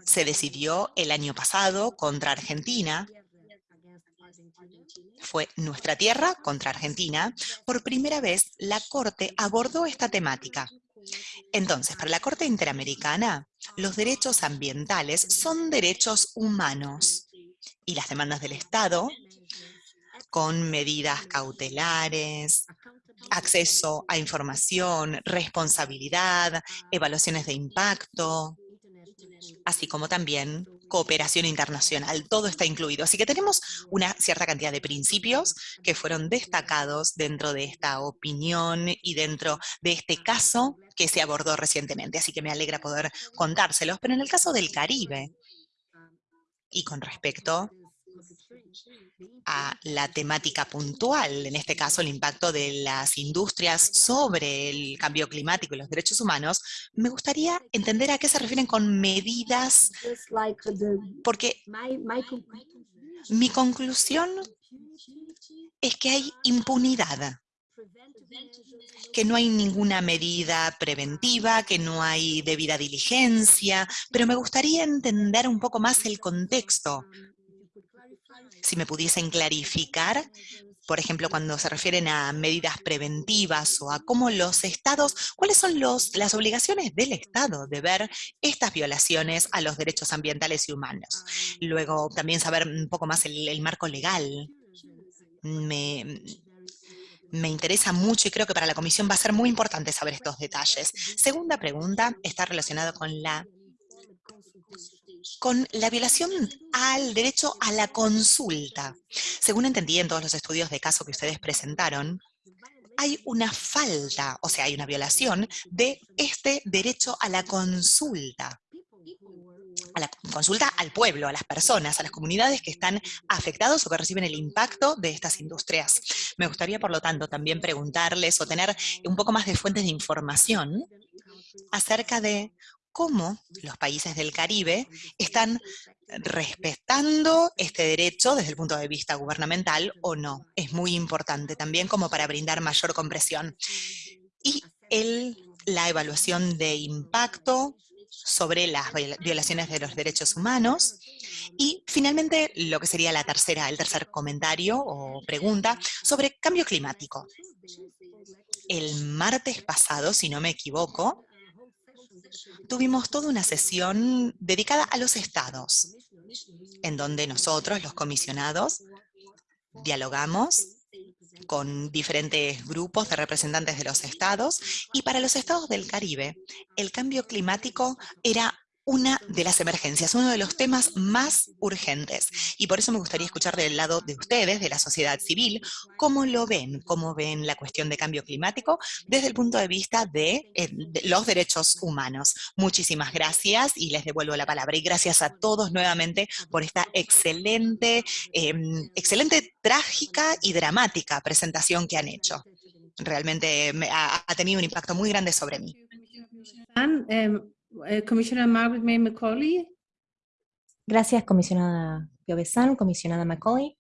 se decidió el año pasado contra Argentina, fue Nuestra Tierra contra Argentina, por primera vez la Corte abordó esta temática. Entonces, para la Corte Interamericana, los derechos ambientales son derechos humanos y las demandas del Estado, con medidas cautelares, acceso a información, responsabilidad, evaluaciones de impacto, así como también cooperación internacional. Todo está incluido. Así que tenemos una cierta cantidad de principios que fueron destacados dentro de esta opinión y dentro de este caso que se abordó recientemente. Así que me alegra poder contárselos. Pero en el caso del Caribe, y con respecto a la temática puntual, en este caso el impacto de las industrias sobre el cambio climático y los derechos humanos, me gustaría entender a qué se refieren con medidas, porque mi conclusión es que hay impunidad, que no hay ninguna medida preventiva, que no hay debida diligencia, pero me gustaría entender un poco más el contexto. Si me pudiesen clarificar, por ejemplo, cuando se refieren a medidas preventivas o a cómo los estados, cuáles son los, las obligaciones del Estado de ver estas violaciones a los derechos ambientales y humanos. Luego, también saber un poco más el, marco legal. Me, me interesa mucho y creo que para la comisión va a ser muy importante saber estos detalles. Segunda pregunta está relacionada con la con la violación al derecho a la consulta. Según entendí en todos los estudios de caso que ustedes presentaron, hay una falta, o sea, hay una violación de este derecho a la consulta. A la consulta al pueblo, a las personas, a las comunidades que están afectados o que reciben el impacto de estas industrias. Me gustaría, por lo tanto, también preguntarles o tener un poco más de fuentes de información acerca de cómo los países del Caribe están respetando este derecho desde el punto de vista gubernamental o no. Es muy importante también como para brindar mayor compresión. Y la evaluación de impacto sobre las violaciones de los derechos humanos. Y finalmente, lo que sería la tercera, el tercer comentario o pregunta sobre cambio climático. El martes pasado, si no me equivoco, tuvimos toda una sesión dedicada a los estados, en donde nosotros, los comisionados, dialogamos con diferentes grupos de representantes de los estados, y para los estados del Caribe, el cambio climático era una de las emergencias, uno de los temas más urgentes. Y por eso me gustaría escuchar del lado de ustedes, de la sociedad civil, cómo lo ven, cómo ven la cuestión de cambio climático desde el punto de vista de, eh, los derechos humanos. Muchísimas gracias y les devuelvo la palabra. Y gracias a todos nuevamente por esta excelente, eh, excelente, trágica y dramática presentación que han hecho. Realmente me ha, tenido un impacto muy grande sobre mí. Um, eh, Commissioner Margaret May McCauley. Gracias, comisionada Piovesan, comisionada McCauley.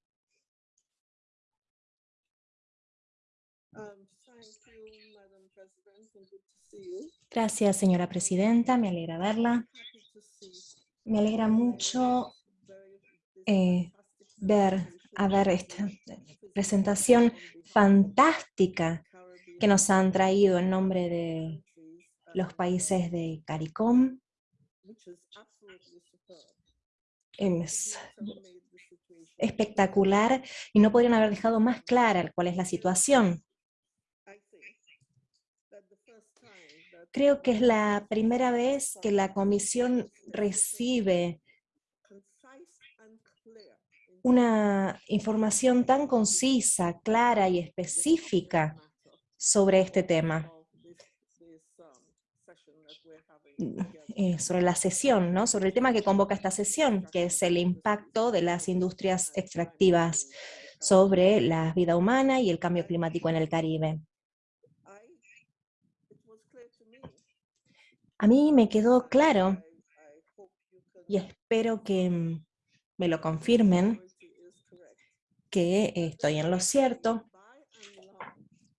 Gracias, señora presidenta. Me alegra verla. Me alegra mucho eh, ver, a ver esta presentación fantástica que nos han traído en nombre de los países de CARICOM. Es espectacular y no podrían haber dejado más clara cuál es la situación. Creo que es la primera vez que la Comisión recibe una información tan concisa, clara y específica sobre este tema. Eh, sobre la sesión, ¿no? sobre el tema que convoca esta sesión, que es el impacto de las industrias extractivas sobre la vida humana y el cambio climático en el Caribe. A mí me quedó claro, y espero que mm, me lo confirmen, que estoy en lo cierto,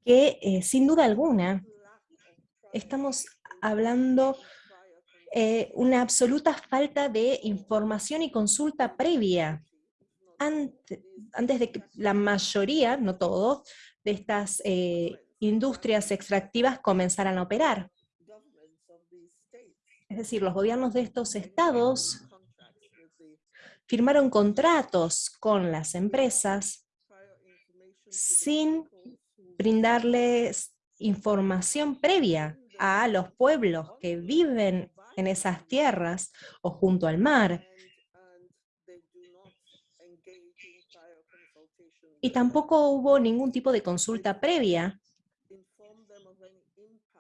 que eh, sin duda alguna estamos hablando eh, una absoluta falta de información y consulta previa. Antes, de que la mayoría, no todos, de estas eh, industrias extractivas comenzaran a operar. Es decir, los gobiernos de estos estados firmaron contratos con las empresas sin brindarles información previa a los pueblos que viven en esas tierras o junto al mar. Y tampoco hubo ningún tipo de consulta previa.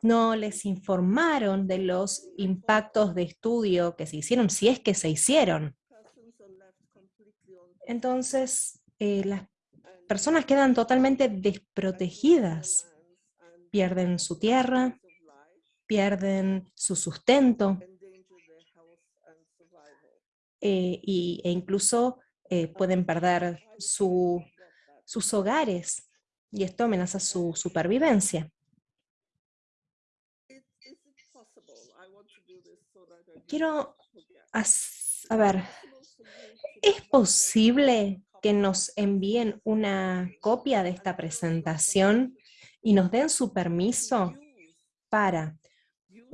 No les informaron de los impactos de estudio que se hicieron, si es que se hicieron. Entonces, eh, las personas quedan totalmente desprotegidas. Pierden su tierra, pierden su sustento eh, y, e incluso eh, pueden perder su, sus hogares y esto amenaza su supervivencia. Quiero, a ver, ¿es posible que nos envíen una copia de esta presentación y nos den su permiso para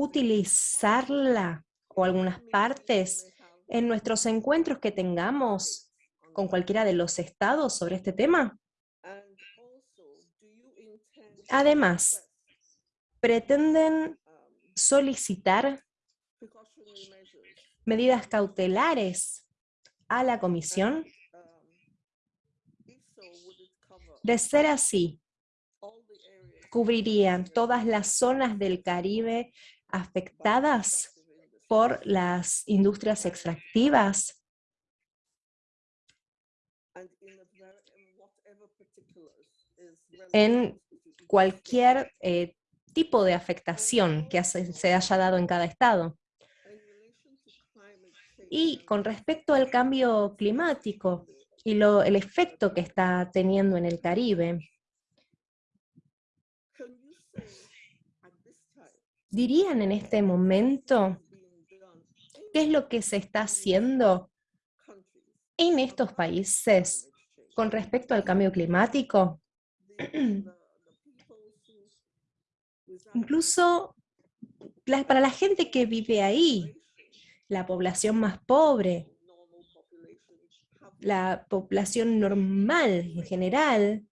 utilizarla o algunas partes en nuestros encuentros que tengamos con cualquiera de los estados sobre este tema? Además, pretenden solicitar medidas cautelares a la comisión. De ser así, cubrirían todas las zonas del Caribe afectadas por las industrias extractivas en cualquier eh, tipo de afectación que se haya dado en cada estado. Y con respecto al cambio climático y lo, el efecto que está teniendo en el Caribe, ¿Dirían en este momento qué es lo que se está haciendo en estos países con respecto al cambio climático? Incluso para la gente que vive ahí, la población más pobre, la población normal en general,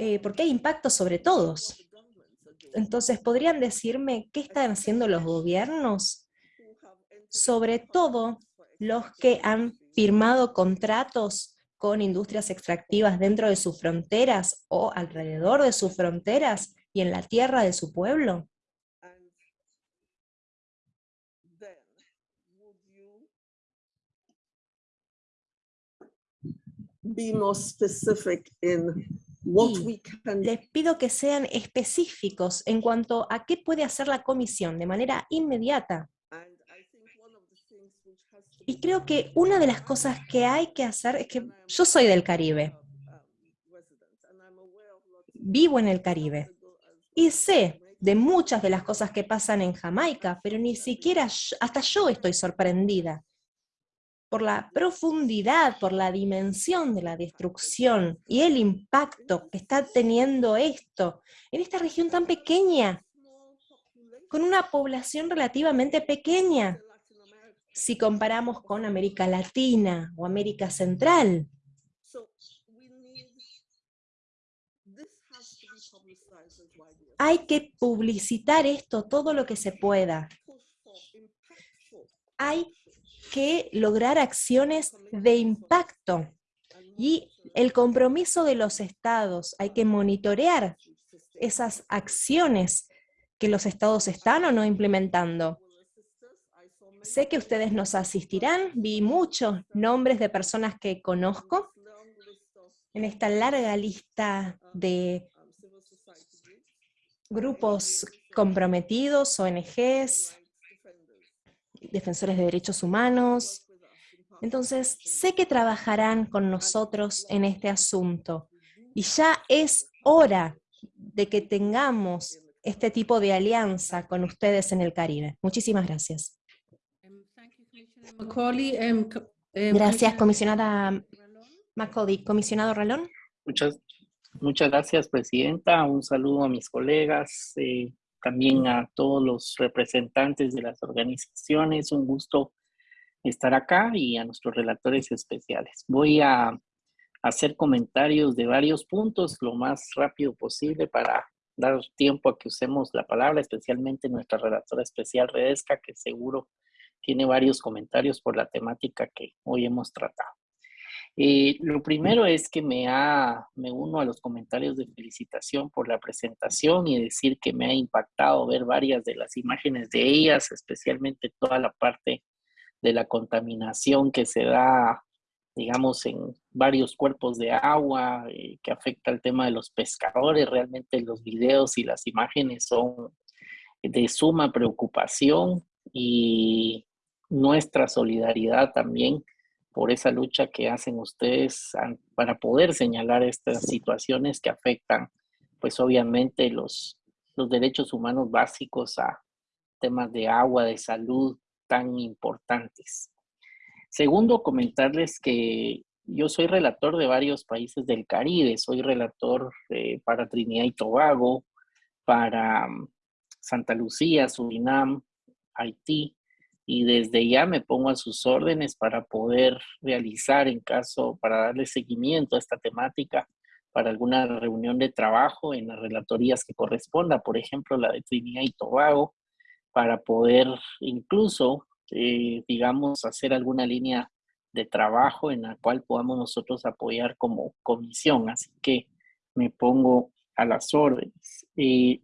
Eh, porque hay impacto sobre todos. Entonces, ¿podrían decirme qué están haciendo los gobiernos? Sobre todo los que han firmado contratos con industrias extractivas dentro de sus fronteras o alrededor de sus fronteras y en la tierra de su pueblo. Be more specific in les pido que sean específicos en cuanto a qué puede hacer la comisión de manera inmediata. Y creo que una de las cosas que hay que hacer es que yo soy del Caribe. vivo en el Caribe y sé de muchas de las cosas que pasan en Jamaica, pero ni siquiera yo- hasta yo estoy sorprendida por la profundidad, por la dimensión de la destrucción y el impacto que está teniendo esto en esta región tan pequeña, con una población relativamente pequeña, si comparamos con América Latina o América Central. Hay que publicitar esto todo lo que se pueda. Hay que lograr acciones de impacto y el compromiso de los estados. Hay que monitorear esas acciones que los estados están o no implementando. Sé que ustedes nos asistirán, vi muchos nombres de personas que conozco en esta larga lista de grupos comprometidos, ONGs, defensores de derechos humanos. Entonces, sé que trabajarán con nosotros en este asunto y ya es hora de que tengamos este tipo de alianza con ustedes en el Caribe. Muchísimas gracias. Co- um, Gracias, comisionada. Macaulay. Comisionado Ralón. Muchas, muchas gracias, Presidenta. Un saludo a mis colegas, eh, también a todos los representantes de las organizaciones. Un gusto estar acá y a nuestros relatores especiales. Voy a hacer comentarios de varios puntos lo más rápido posible para dar tiempo a que usemos la palabra, especialmente nuestra relatora especial Redesca, que seguro tiene varios comentarios por la temática que hoy hemos tratado. Eh, lo primero es que me, ha, me uno a los comentarios de felicitación por la presentación y decir que me ha impactado ver varias de las imágenes de ellas, especialmente toda la parte de la contaminación que se da, digamos, en varios cuerpos de agua, eh, que afecta el tema de los pescadores. Realmente los videos y las imágenes son de suma preocupación y nuestra solidaridad también por esa lucha que hacen ustedes para poder señalar estas situaciones que afectan, pues obviamente los, los derechos humanos básicos a temas de agua, de salud tan importantes. Segundo, comentarles que yo soy relator de varios países del Caribe, soy relator eh, para Trinidad y Tobago, para mm, Santa Lucía, Surinam, Haití, y desde ya me pongo a sus órdenes para poder realizar en caso, para darle seguimiento a esta temática para alguna reunión de trabajo en las relatorías que corresponda, por ejemplo, la de Trinidad y Tobago, para poder incluso, eh, digamos, hacer alguna línea de trabajo en la cual podamos nosotros apoyar como comisión. Así que me pongo a las órdenes. Y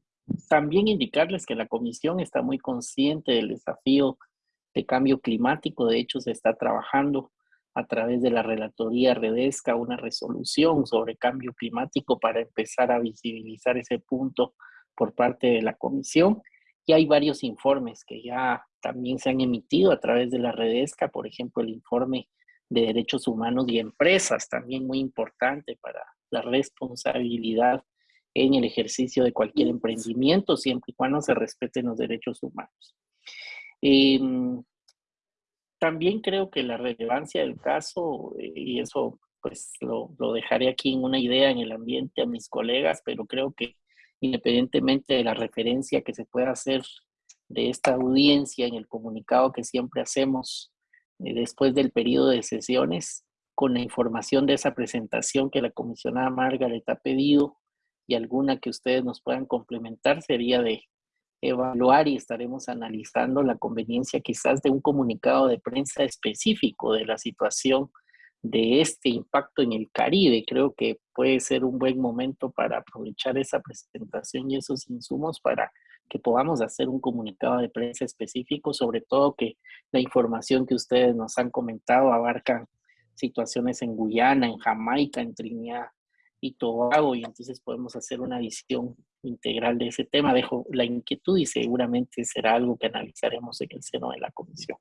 también indicarles que la comisión está muy consciente del desafío de cambio climático. De hecho, se está trabajando a través de la Relatoría Redesca una resolución sobre cambio climático para empezar a visibilizar ese punto por parte de la comisión. Y hay varios informes que ya también se han emitido a través de la Redesca, por ejemplo, el informe de derechos humanos y empresas, también muy importante para la responsabilidad en el ejercicio de cualquier emprendimiento, siempre y cuando se respeten los derechos humanos. Eh, también creo que la relevancia del caso, eh, y eso pues lo, lo, dejaré aquí en una idea en el ambiente a mis colegas, pero creo que independientemente de la referencia que se pueda hacer de esta audiencia en el comunicado que siempre hacemos eh, después del periodo de sesiones, con la información de esa presentación que la comisionada Margaret ha pedido y alguna que ustedes nos puedan complementar, sería de evaluar y estaremos analizando la conveniencia quizás de un comunicado de prensa específico de la situación de este impacto en el Caribe. Creo que puede ser un buen momento para aprovechar esa presentación y esos insumos para que podamos hacer un comunicado de prensa específico, sobre todo que la información que ustedes nos han comentado abarca situaciones en Guyana, en Jamaica, en Trinidad y Tobago, y entonces podemos hacer una visión integral de ese tema. Dejo la inquietud y seguramente será algo que analizaremos en el seno de la comisión.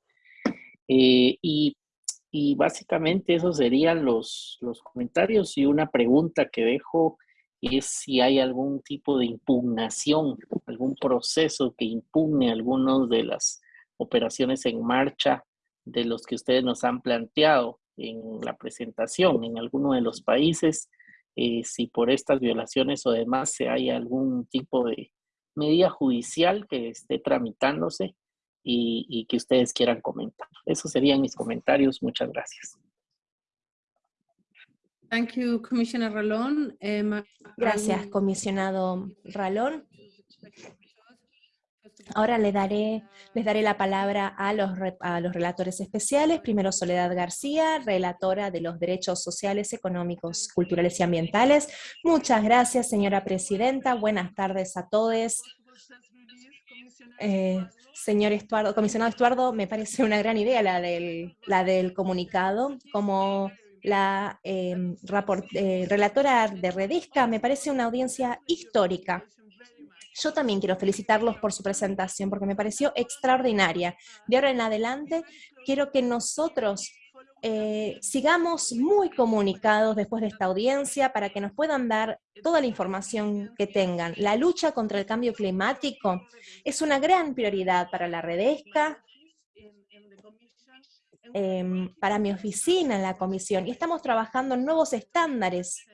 Eh, y, y, básicamente esos serían los, los comentarios y una pregunta que dejo es si hay algún tipo de impugnación, algún proceso que impugne algunas de las operaciones en marcha de los que ustedes nos han planteado en la presentación en alguno de los países, eh, si por estas violaciones o demás se hay algún tipo de medida judicial que esté tramitándose y, y que ustedes quieran comentar. Esos serían mis comentarios. Muchas gracias. Thank you, Commissioner Ralón. Um, Gracias, comisionado Ralón. Ahora le daré, les daré la palabra a los, a los relatores especiales. Primero Soledad García, relatora de los derechos sociales, económicos, culturales y ambientales. Muchas gracias, señora presidenta. Buenas tardes a todos. Eh, señor Estuardo, comisionado Estuardo, me parece una gran idea la del, la del comunicado. Como la eh, eh, relatora de Redesca, me parece una audiencia histórica. Yo también quiero felicitarlos por su presentación, porque me pareció extraordinaria. De ahora en adelante, quiero que nosotros eh, sigamos muy comunicados después de esta audiencia para que nos puedan dar toda la información que tengan. La lucha contra el cambio climático es una gran prioridad para la Redesca, em, para mi oficina en la comisión, y estamos trabajando en nuevos estándares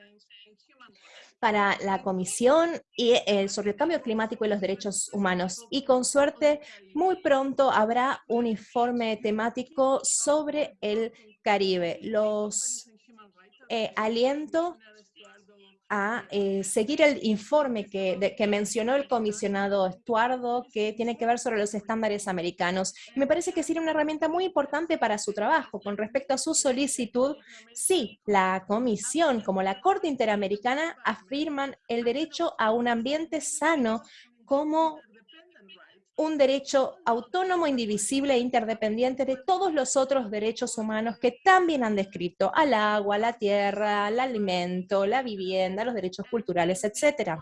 para la comisión y, sobre el cambio climático y los derechos humanos. Y con suerte, muy pronto habrá un informe temático sobre el Caribe. Los eh, aliento a eh, seguir el informe que, mencionó el comisionado Estuardo, que tiene que ver sobre los estándares americanos. Me parece que sería una herramienta muy importante para su trabajo. Con respecto a su solicitud, sí, la comisión, como la Corte Interamericana, afirman el derecho a un ambiente sano como un derecho autónomo, indivisible e interdependiente de todos los otros derechos humanos que también han descrito, al agua, la tierra, al alimento, la vivienda, los derechos culturales, etc.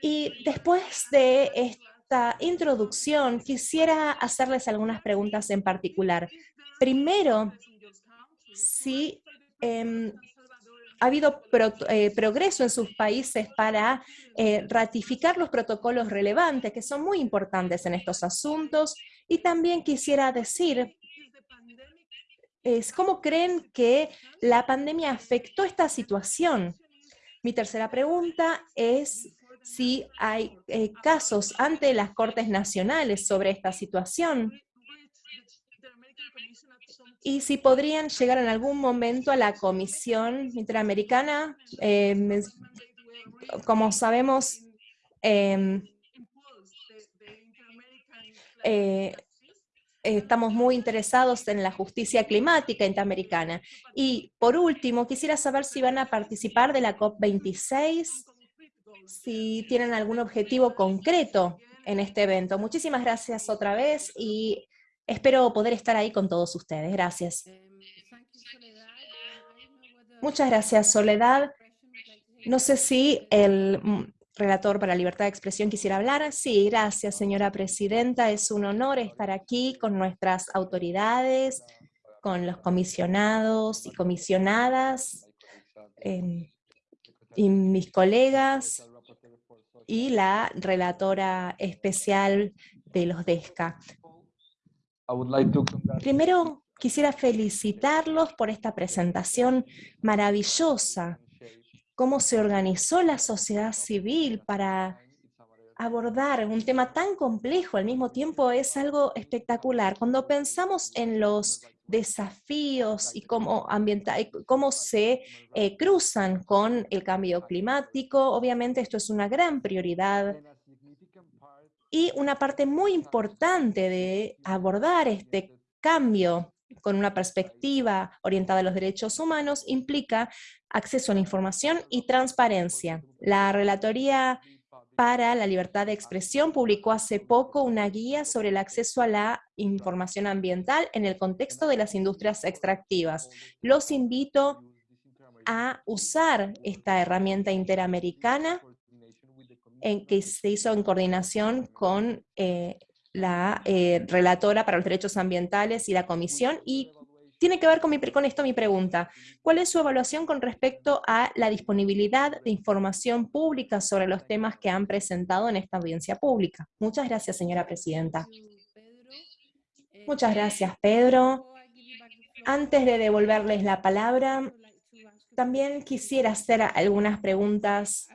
Y después de esta introducción, quisiera hacerles algunas preguntas en particular. Primero, si em, ha habido eh, progreso en sus países para eh, ratificar los protocolos relevantes, que son muy importantes en estos asuntos. Y también quisiera decir, es, ¿cómo creen que la pandemia afectó esta situación? Mi tercera pregunta es si hay eh, casos ante las Cortes Nacionales sobre esta situación y si podrían llegar en algún momento a la Comisión Interamericana. mes- como sabemos, em, eh, estamos muy interesados en la justicia climática interamericana. Y por último, quisiera saber si van a participar de la COP26, si tienen algún objetivo concreto en este evento. Muchísimas gracias otra vez y espero poder estar ahí con todos ustedes. Gracias. Muchas gracias, Soledad. No sé si el mm, relator para libertad de expresión quisiera hablar. Sí, gracias, señora presidenta. Es un honor estar aquí con nuestras autoridades, con los comisionados y comisionadas, y mis colegas, y la relatora especial de los DESCA. Primero, quisiera felicitarlos por esta presentación maravillosa, cómo se organizó la sociedad civil para abordar un tema tan complejo, al mismo tiempo es algo espectacular. Cuando pensamos en los desafíos y cómo, ambienta- y cómo se eh, cruzan con el cambio climático, obviamente esto es una gran prioridad y una parte muy importante de abordar este cambio con una perspectiva orientada a los derechos humanos implica acceso a la información y transparencia. La Relatoría para la Libertad de Expresión publicó hace poco una guía sobre el acceso a la información ambiental en el contexto de las industrias extractivas. Los invito a usar esta herramienta interamericana en que se hizo en coordinación con eh, la eh, relatora para los derechos ambientales y la comisión, y tiene que ver con, esto mi pregunta. ¿Cuál es su evaluación con respecto a la disponibilidad de información pública sobre los temas que han presentado en esta audiencia pública? Muchas gracias, señora presidenta. Muchas gracias, Pedro. Antes de devolverles la palabra, también quisiera hacer algunas preguntas.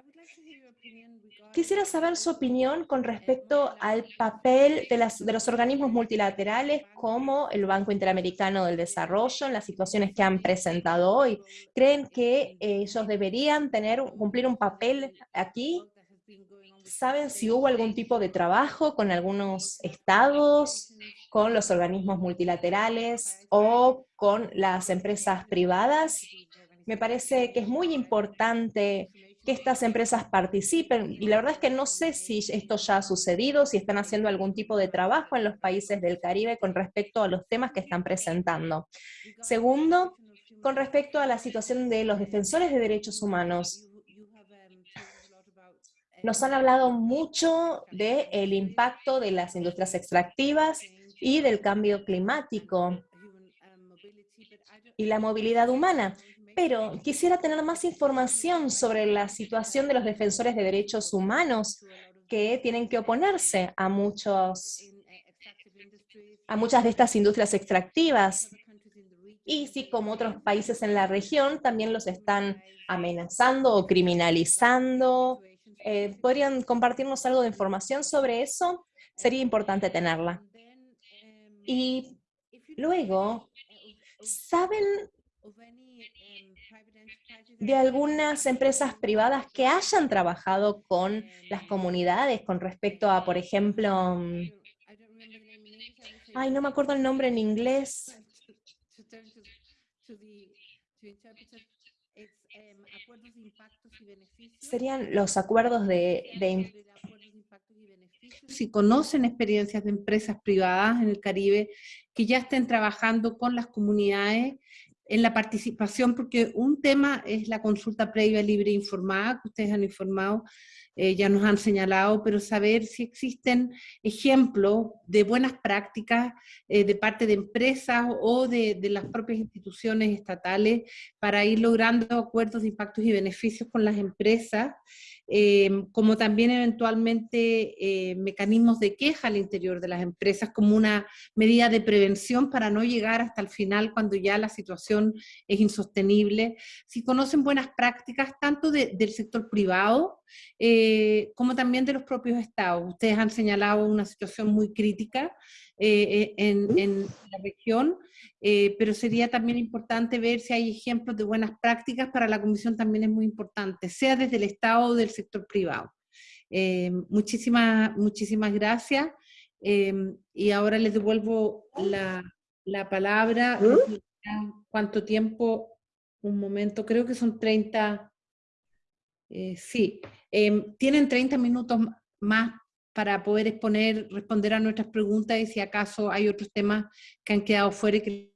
Quisiera saber su opinión con respecto al papel de, las, los organismos multilaterales como el Banco Interamericano del Desarrollo en las situaciones que han presentado hoy. ¿Creen que ellos deberían tener, cumplir un papel aquí? ¿Saben si hubo algún tipo de trabajo con algunos estados, con los organismos multilaterales o con las empresas privadas? Me parece que es muy importante que estas empresas participen, y la verdad es que no sé si esto ya ha sucedido, si están haciendo algún tipo de trabajo en los países del Caribe con respecto a los temas que están presentando. Segundo, con respecto a la situación de los defensores de derechos humanos. Nos han hablado mucho del impacto de las industrias extractivas y del cambio climático y la movilidad humana pero quisiera tener más información sobre la situación de los defensores de derechos humanos que tienen que oponerse a, muchos, a muchas de estas industrias extractivas. Y si como otros países en la región también los están amenazando o criminalizando. Eh, ¿Podrían compartirnos algo de información sobre eso? Sería importante tenerla. Y luego, ¿saben de algunas empresas privadas que hayan trabajado con las comunidades con respecto a, por ejemplo, mm, ay, no me acuerdo el nombre en inglés. Serían los acuerdos de, de si conocen experiencias de empresas privadas en el Caribe que ya estén trabajando con las comunidades en la participación, porque un tema es la consulta previa libre e informada, que ustedes han informado, eh, ya nos han señalado, pero saber si existen ejemplos de buenas prácticas eh, de parte de empresas o de, de, las propias instituciones estatales para ir logrando acuerdos de impactos y beneficios con las empresas Em, como también eventualmente eh, mecanismos de queja al interior de las empresas como una medida de prevención para no llegar hasta el final cuando ya la situación es insostenible. Si conocen buenas prácticas tanto del sector privado eh, como también de los propios estados. Ustedes han señalado una situación muy crítica eh, en, en la región eh, pero sería también importante ver si hay ejemplos de buenas prácticas, para la Comisión también es muy importante, sea desde el Estado o del sector privado. Eh, muchísimas, muchísimas gracias. Eh, y ahora les devuelvo la, la palabra. ¿Cuánto tiempo? Un momento, creo que son 30. sí, tienen 30 minutos más para poder exponer, responder a nuestras preguntas y si acaso hay otros temas que han quedado fuera y que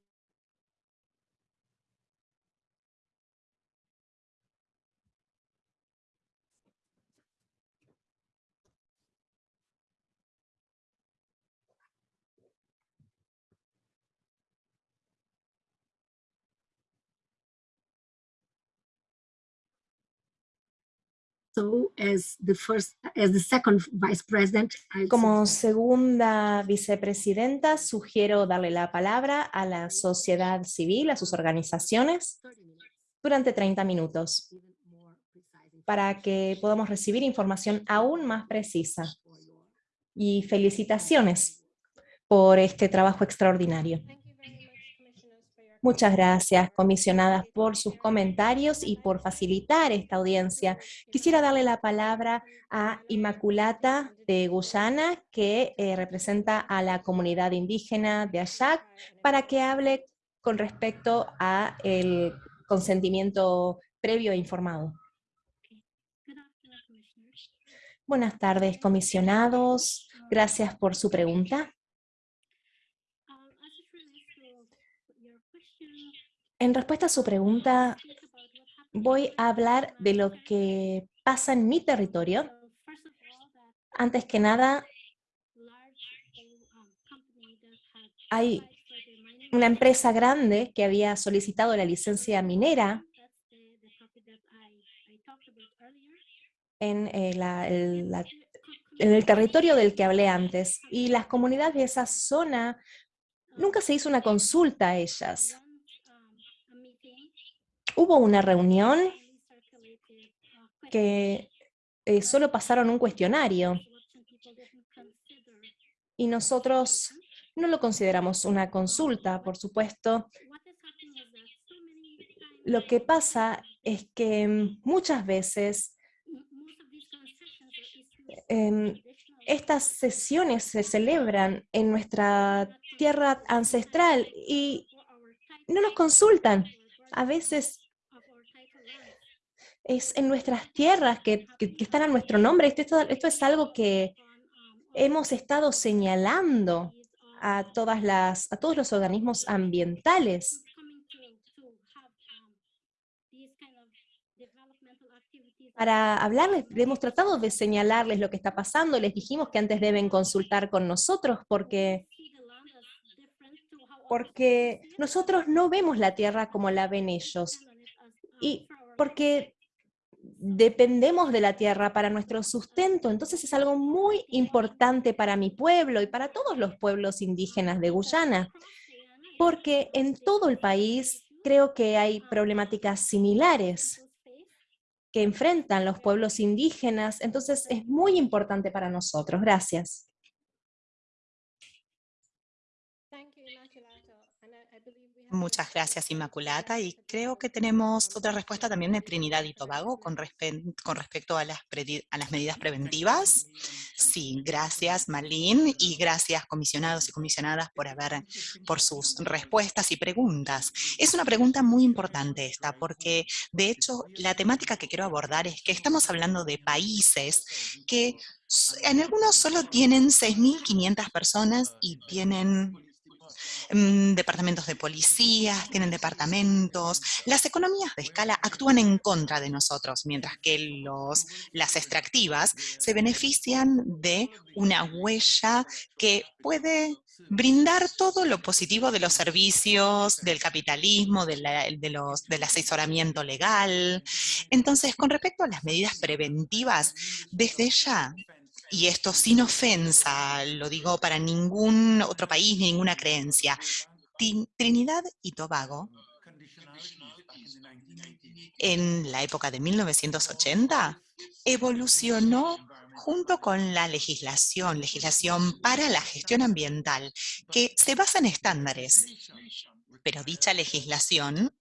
Como segunda vicepresidenta, sugiero darle la palabra a la sociedad civil, a sus organizaciones, durante 30 minutos, para que podamos recibir información aún más precisa. Y felicitaciones por este trabajo extraordinario. Muchas gracias, comisionadas, por sus comentarios y por facilitar esta audiencia. Quisiera darle la palabra a Inmaculata de Guyana, que eh, representa a la comunidad indígena de Ayac, para que hable con respecto a el consentimiento previo e informado. Buenas tardes, comisionados. Gracias por su pregunta. En respuesta a su pregunta, voy a hablar de lo que pasa en mi territorio. Antes que nada, hay una empresa grande que había solicitado la licencia minera en, eh, el territorio del que hablé antes. Y las comunidades de esa zona, nunca se hizo una consulta a ellas. Hubo una reunión que eh, solo pasaron un cuestionario y nosotros no lo consideramos una consulta, por supuesto. Lo que pasa es que muchas veces em, estas sesiones se celebran en nuestra tierra ancestral y no nos consultan. A veces es en nuestras tierras que, que- están a nuestro nombre. Esto, esto- esto es algo que hemos estado señalando a, todas las, a todos los organismos ambientales. Para hablarles, hemos tratado de señalarles lo que está pasando, les dijimos que antes deben consultar con nosotros porque, porque nosotros no vemos la tierra como la ven ellos. Y porque dependemos de la tierra para nuestro sustento, entonces es algo muy importante para mi pueblo y para todos los pueblos indígenas de Guyana, porque en todo el país creo que hay problemáticas similares que enfrentan los pueblos indígenas, entonces es muy importante para nosotros. Gracias. Muchas gracias, Inmaculata. Y creo que tenemos otra respuesta también de Trinidad y Tobago con, respe- con respecto a las, a las medidas preventivas. Sí, gracias, Marlene, y gracias, comisionados y comisionadas, por, haber, por sus respuestas y preguntas. Es una pregunta muy importante esta, porque de hecho la temática que quiero abordar es que estamos hablando de países que en algunos solo tienen 6.500 personas y tienen departamentos de policías, tienen departamentos. Las economías de escala actúan en contra de nosotros, mientras que los, las extractivas se benefician de una huella que puede brindar todo lo positivo de los servicios, del capitalismo, de del asesoramiento legal. Entonces, con respecto a las medidas preventivas, desde ya y esto sin ofensa, lo digo para ningún otro país ni ninguna creencia, Trinidad y Tobago, en la época de 1980, evolucionó junto con la legislación, legislación para la gestión ambiental, que se basa en estándares. Pero dicha legislación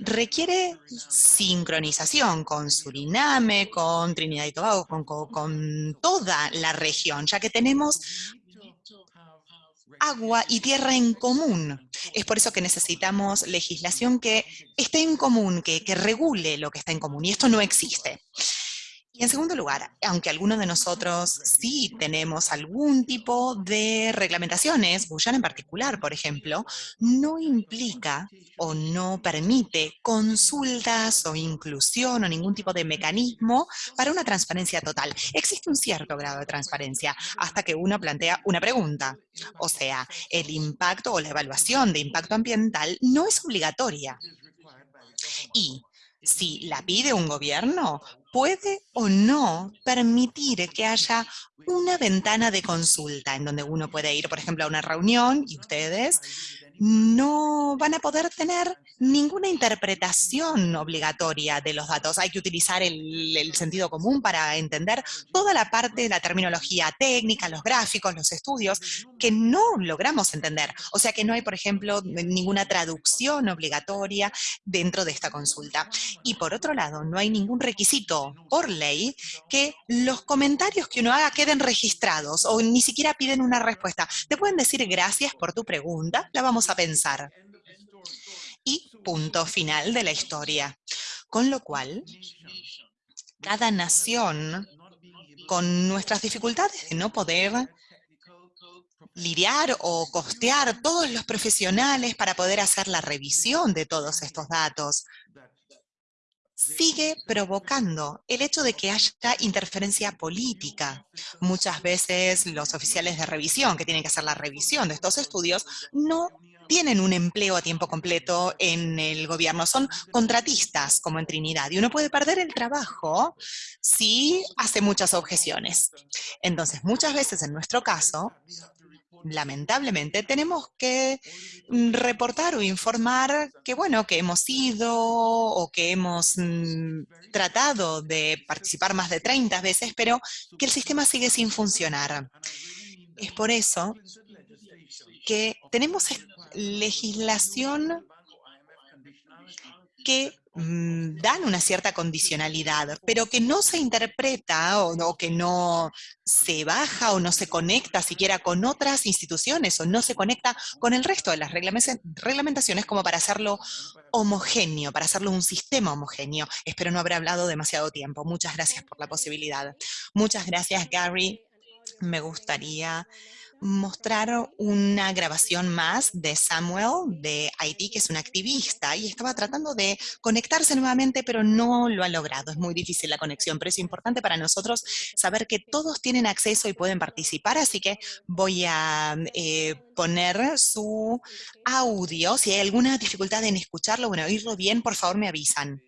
requiere sincronización con Suriname, con Trinidad y Tobago, con, con- toda la región, ya que tenemos agua y tierra en común. Es por eso que necesitamos legislación que esté en común, que, que regule lo que está en común, y esto no existe. Y en segundo lugar, aunque algunos de nosotros sí tenemos algún tipo de reglamentaciones, Guyana en particular, por ejemplo, no implica o no permite consultas o inclusión o ningún tipo de mecanismo para una transparencia total. Existe un cierto grado de transparencia hasta que uno plantea una pregunta. O sea, el impacto o la evaluación de impacto ambiental no es obligatoria. Y si la pide un gobierno, puede o no permitir que haya una ventana de consulta en donde uno puede ir, por ejemplo, a una reunión y ustedes no van a poder tener ninguna interpretación obligatoria de los datos. Hay que utilizar el, sentido común para entender toda la parte de la terminología técnica, los gráficos, los estudios, que no logramos entender. O sea que no hay, por ejemplo, ninguna traducción obligatoria dentro de esta consulta. Y por otro lado, no hay ningún requisito por ley que los comentarios que uno haga queden registrados o ni siquiera piden una respuesta. Te pueden decir gracias por tu pregunta, la vamos a pensar. Y punto final de la historia. Con lo cual, cada nación, con nuestras dificultades de no poder lidiar o costear todos los profesionales para poder hacer la revisión de todos estos datos, sigue provocando el hecho de que haya interferencia política. Muchas veces los oficiales de revisión, que tienen que hacer la revisión de estos estudios, no tienen un empleo a tiempo completo en el gobierno, son contratistas como en Trinidad, y uno puede perder el trabajo si hace muchas objeciones. Entonces, muchas veces en nuestro caso, lamentablemente, tenemos que mm, reportar o informar que, bueno, que hemos ido o que hemos mm, tratado de participar más de 30 veces, pero que el sistema sigue sin funcionar. Es por eso que tenemos legislación que mm, dan una cierta condicionalidad, pero que no se interpreta o, que no se baja o no se conecta siquiera con otras instituciones o no se conecta con el resto de las reglame- reglamentaciones como para hacerlo homogéneo, para hacerlo un sistema homogéneo. Espero no haber hablado demasiado tiempo. Muchas gracias por la posibilidad. Muchas gracias, Gary. Me gustaría mostrar una grabación más de Samuel de Haití, que es un activista, y estaba tratando de conectarse nuevamente, pero no lo ha logrado. Es muy difícil la conexión, pero es importante para nosotros saber que todos tienen acceso y pueden participar, así que voy a eh, poner su audio. Si hay alguna dificultad en escucharlo, bueno, oírlo bien, por favor me avisan.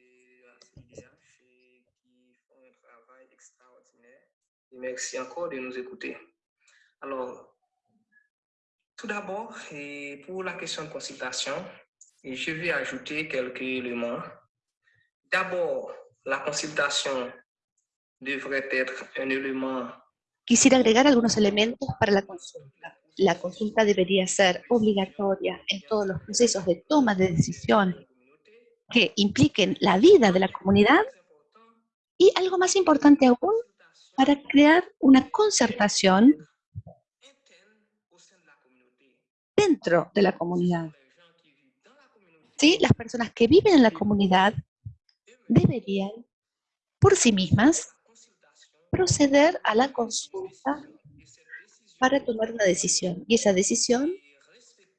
Merci encore de nous écouter. Alors, tout d'abord, pour la question de consultation, je vais ajouter quelques éléments. D'abord, la consultation devrait être un élément Quisiera agregar algunos elementos para la consulta. La consulta debería ser obligatoria en todos los procesos de toma de decisión que impliquen la vida de la comunidad y algo más importante aún, para crear una concertación dentro de la comunidad. ¿Sí? Las personas que viven en la comunidad deberían, por sí mismas, proceder a la consulta para tomar una decisión. Y esa decisión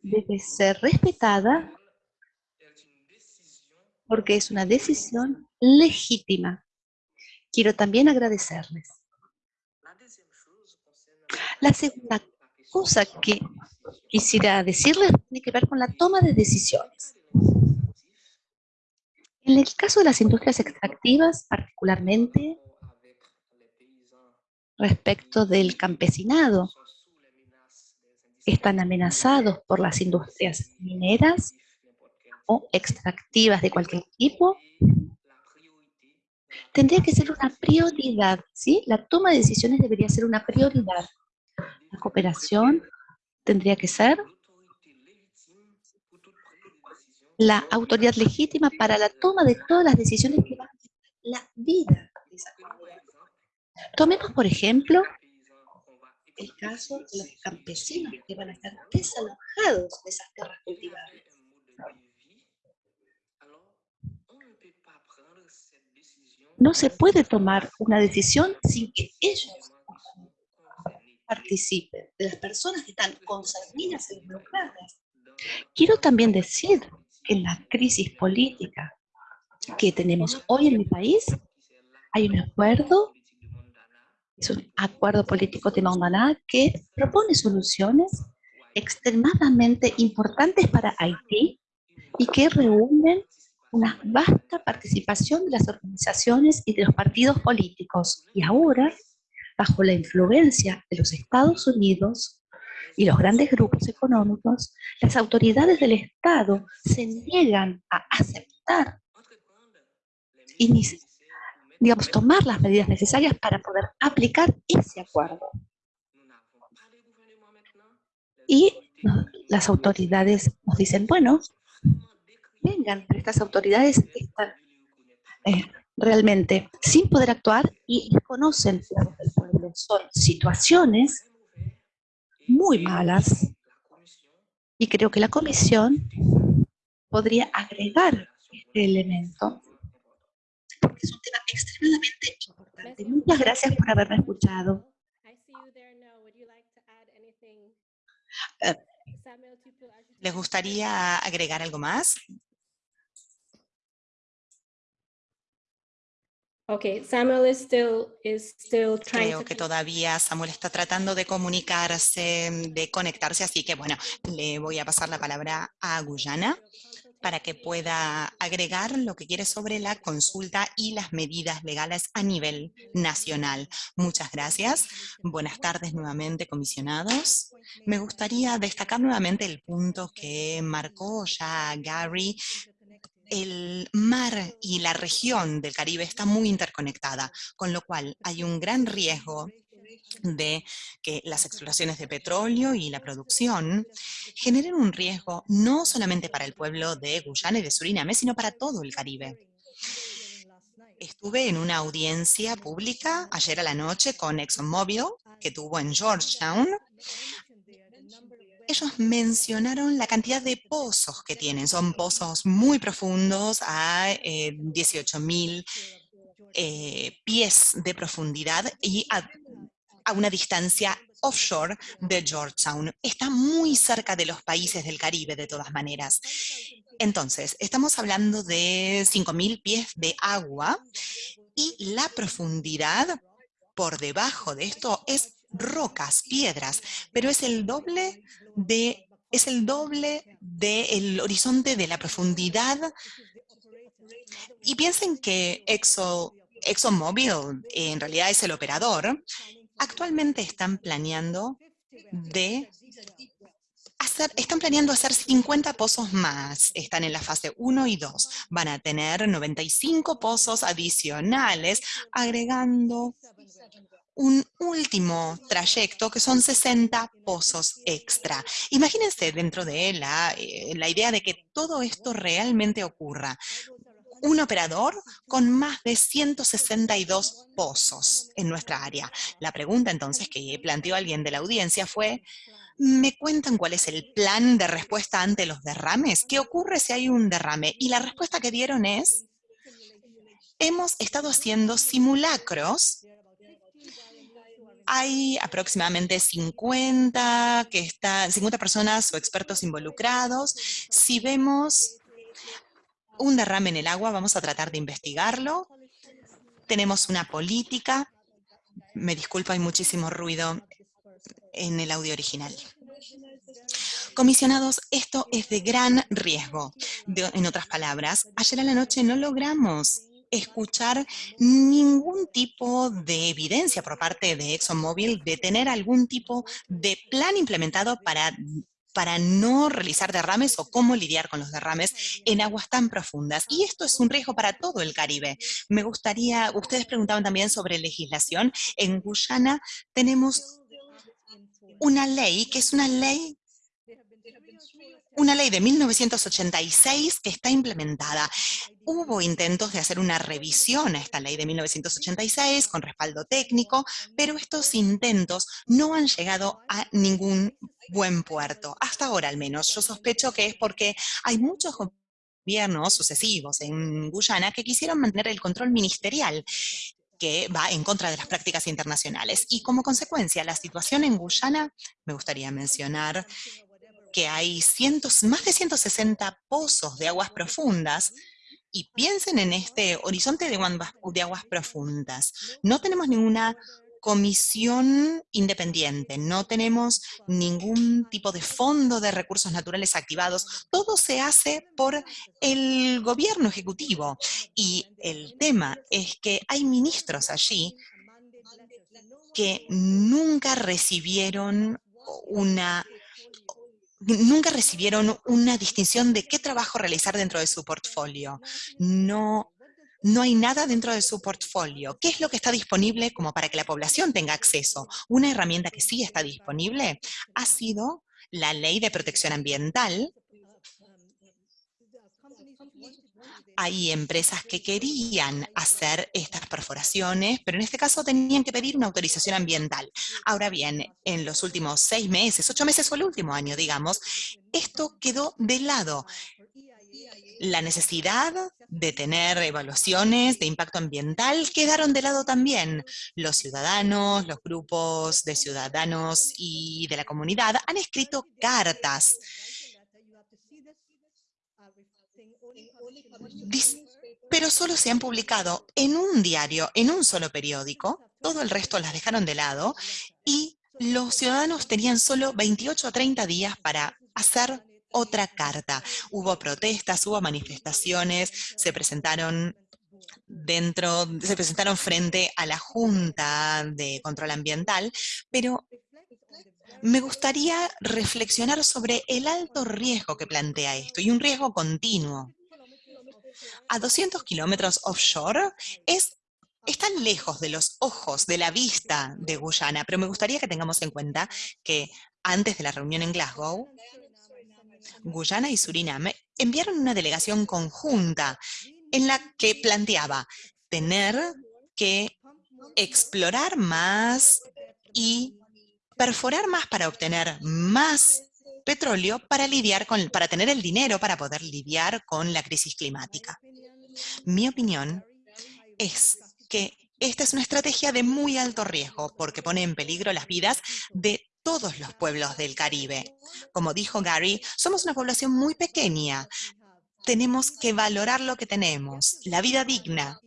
debe ser respetada porque es una decisión legítima. Quiero también agradecerles. La segunda cosa que quisiera decirles tiene que ver con la toma de decisiones. En el caso de las industrias extractivas, particularmente respecto del campesinado, están amenazados por las industrias mineras o extractivas de cualquier tipo, tendría que ser una prioridad, ¿sí? La toma de decisiones debería ser una prioridad. La cooperación tendría que ser la autoridad legítima para la toma de todas las decisiones que van a afectar la vida de esa comunidad. Tomemos, por ejemplo, el caso de los campesinos que van a estar desalojados de esas tierras cultivables. No se puede tomar una decisión sin que ellos participen, de las personas que están consanguíneas e involucradas. Quiero también decir que en la crisis política que tenemos hoy en mi país, hay un acuerdo, es un acuerdo político de Mandaná que propone soluciones extremadamente importantes para Haití y que reúnen una vasta participación de las organizaciones y de los partidos políticos. Y ahora, bajo la influencia de los Estados Unidos y los grandes grupos económicos, las autoridades del Estado se niegan a aceptar y digamos, tomar las medidas necesarias para poder aplicar ese acuerdo. Y las autoridades nos dicen, bueno, vengan, pero estas autoridades están eh, realmente sin poder actuar y desconocen la pueblo. Son situaciones muy malas y creo que la comisión podría agregar este elemento porque es un tema extremadamente importante. Muchas gracias por haberme escuchado. Eh, ¿Les gustaría agregar algo más? Okay, Samuel is still is still trying Creo to que todavía Samuel está tratando de comunicarse, de conectarse, así que bueno, le voy a pasar la palabra a Guyana para que pueda agregar lo que quiere sobre la consulta y las medidas legales a nivel nacional. Muchas gracias. Buenas tardes nuevamente, comisionados. Me gustaría destacar nuevamente el punto que marcó ya Gary el mar y la región del Caribe está muy interconectada, con lo cual hay un gran riesgo de que las exploraciones de petróleo y la producción generen un riesgo no solamente para el pueblo de Guyana y de Suriname, sino para todo el Caribe. Estuve en una audiencia pública ayer a la noche con ExxonMobil, que tuvo en Georgetown, ellos mencionaron la cantidad de pozos que tienen. Son pozos muy profundos a 18.000 eh, pies de profundidad y a, a una distancia offshore de Georgetown. Está muy cerca de los países del Caribe, de todas maneras. Entonces, estamos hablando de 5.000 pies de agua y la profundidad por debajo de esto es rocas, piedras, pero es el doble de es el doble del horizonte de la profundidad. Y piensen que Exxon, ExxonMobil en realidad es el operador. Actualmente están planeando de hacer, están planeando hacer 50 pozos más. Están en la fase 1 y 2. Van a tener 95 pozos adicionales, agregando un último trayecto que son 60 pozos extra. Imagínense dentro de la, eh, la idea de que todo esto realmente ocurra. Un operador con más de 162 pozos en nuestra área. La pregunta entonces que planteó alguien de la audiencia fue, ¿me cuentan cuál es el plan de respuesta ante los derrames? ¿Qué ocurre si hay un derrame? Y la respuesta que dieron es, hemos estado haciendo simulacros hay aproximadamente 50, que están, 50 personas o expertos involucrados. Si vemos un derrame en el agua, vamos a tratar de investigarlo. Tenemos una política. Me disculpo, hay muchísimo ruido en el audio original. Comisionados, esto es de gran riesgo. en otras palabras, ayer a la noche no logramos escuchar ningún tipo de evidencia por parte de ExxonMobil de tener algún tipo de plan implementado para para no realizar derrames o cómo lidiar con los derrames en aguas tan profundas. Y esto es un riesgo para todo el Caribe. Me gustaría, ustedes preguntaban también sobre legislación. En Guyana tenemos una ley que es una ley una ley de 1986 que está implementada. Hubo intentos de hacer una revisión a esta ley de 1986 con respaldo técnico, pero estos intentos no han llegado a ningún buen puerto, hasta ahora al menos. Yo sospecho que es porque hay muchos gobiernos sucesivos en Guyana que quisieron mantener el control ministerial que va en contra de las prácticas internacionales. Y como consecuencia, la situación en Guyana, me gustaría mencionar que hay cientos, más de 160 pozos de aguas profundas, y piensen en este horizonte de de aguas profundas. No tenemos ninguna comisión independiente, no tenemos ningún tipo de fondo de recursos naturales activados, todo se hace por el gobierno ejecutivo. Y el tema es que hay ministros allí que nunca recibieron una nunca recibieron una distinción de qué trabajo realizar dentro de su portfolio. No, no hay nada dentro de su portfolio. ¿Qué es lo que está disponible como para que la población tenga acceso? Una herramienta que sí está disponible ha sido la Ley de Protección Ambiental, hay empresas que querían hacer estas perforaciones, pero en este caso tenían que pedir una autorización ambiental. Ahora bien, en los últimos seis meses, ocho meses o el último año, digamos, esto quedó de lado. La necesidad de tener evaluaciones de impacto ambiental quedaron de lado también. Los ciudadanos, los grupos de ciudadanos y de la comunidad han escrito cartas pero solo se han publicado en un diario, en un solo periódico, todo el resto las dejaron de lado y los ciudadanos tenían solo 28 o 30 días para hacer otra carta. Hubo protestas, hubo manifestaciones, se presentaron dentro, se presentaron frente a la Junta de Control Ambiental, pero me gustaría reflexionar sobre el alto riesgo que plantea esto y un riesgo continuo. A 200 kilómetros offshore es están lejos de los ojos, de la vista de Guyana, pero me gustaría que tengamos en cuenta que antes de la reunión en Glasgow, Guyana y Surinam enviaron una delegación conjunta en la que planteaba tener que explorar más y perforar más para obtener más petróleo para lidiar con, para tener el dinero para poder lidiar con la crisis climática. Mi opinión es que esta es una estrategia de muy alto riesgo porque pone en peligro las vidas de todos los pueblos del Caribe. Como dijo Gary, somos una población muy pequeña. Tenemos que valorar lo que tenemos, la vida digna.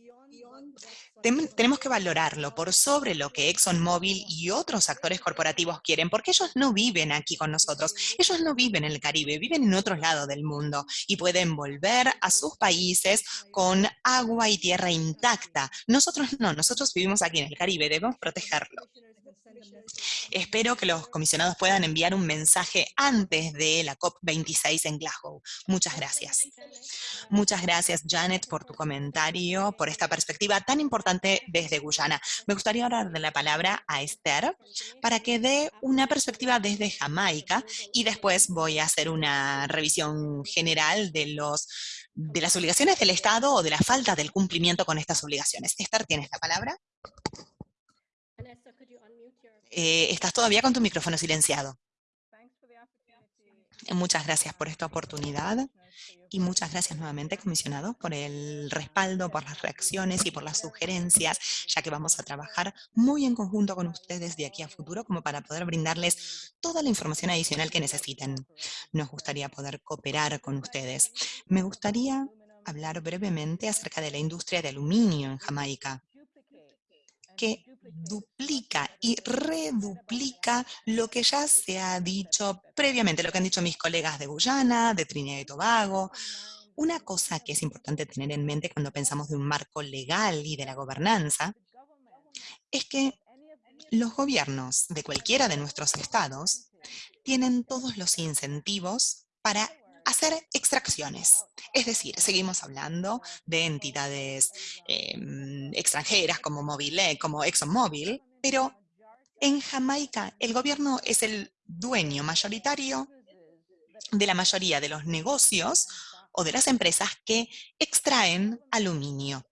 Tenemos que valorarlo por sobre lo que ExxonMobil y otros actores corporativos quieren, porque ellos no viven aquí con nosotros, ellos no viven en el Caribe, viven en otro lado del mundo y pueden volver a sus países con agua y tierra intacta. Nosotros no, nosotros vivimos aquí en el Caribe, debemos protegerlo. Espero que los comisionados puedan enviar un mensaje antes de la COP26 en Glasgow. Muchas gracias. Muchas gracias, Janet, por tu comentario, por esta perspectiva tan importante desde Guyana. Me gustaría ahora darle la palabra a Esther para que dé una perspectiva desde Jamaica y después voy a hacer una revisión general de los de las obligaciones del Estado o de la falta del cumplimiento con estas obligaciones. Esther, ¿tienes la palabra? Eh, estás todavía con tu micrófono silenciado. Muchas gracias por esta oportunidad y muchas gracias nuevamente, comisionado, por el respaldo, por las reacciones y por las sugerencias, ya que vamos a trabajar muy en conjunto con ustedes de aquí a futuro como para poder brindarles toda la información adicional que necesiten. Nos gustaría poder cooperar con ustedes. Me gustaría hablar brevemente acerca de la industria de aluminio en Jamaica, que duplica y reduplica lo que ya se ha dicho previamente, lo que han dicho mis colegas de Guyana, de Trinidad y Tobago. Una cosa que es importante tener en mente cuando pensamos de un marco legal y de la gobernanza, es que los gobiernos de cualquiera de nuestros estados tienen todos los incentivos para hacer extracciones. Es decir, seguimos hablando de entidades em, extranjeras como, como ExxonMobil, pero en Jamaica el gobierno es el dueño mayoritario de la mayoría de los negocios o de las empresas que extraen aluminio.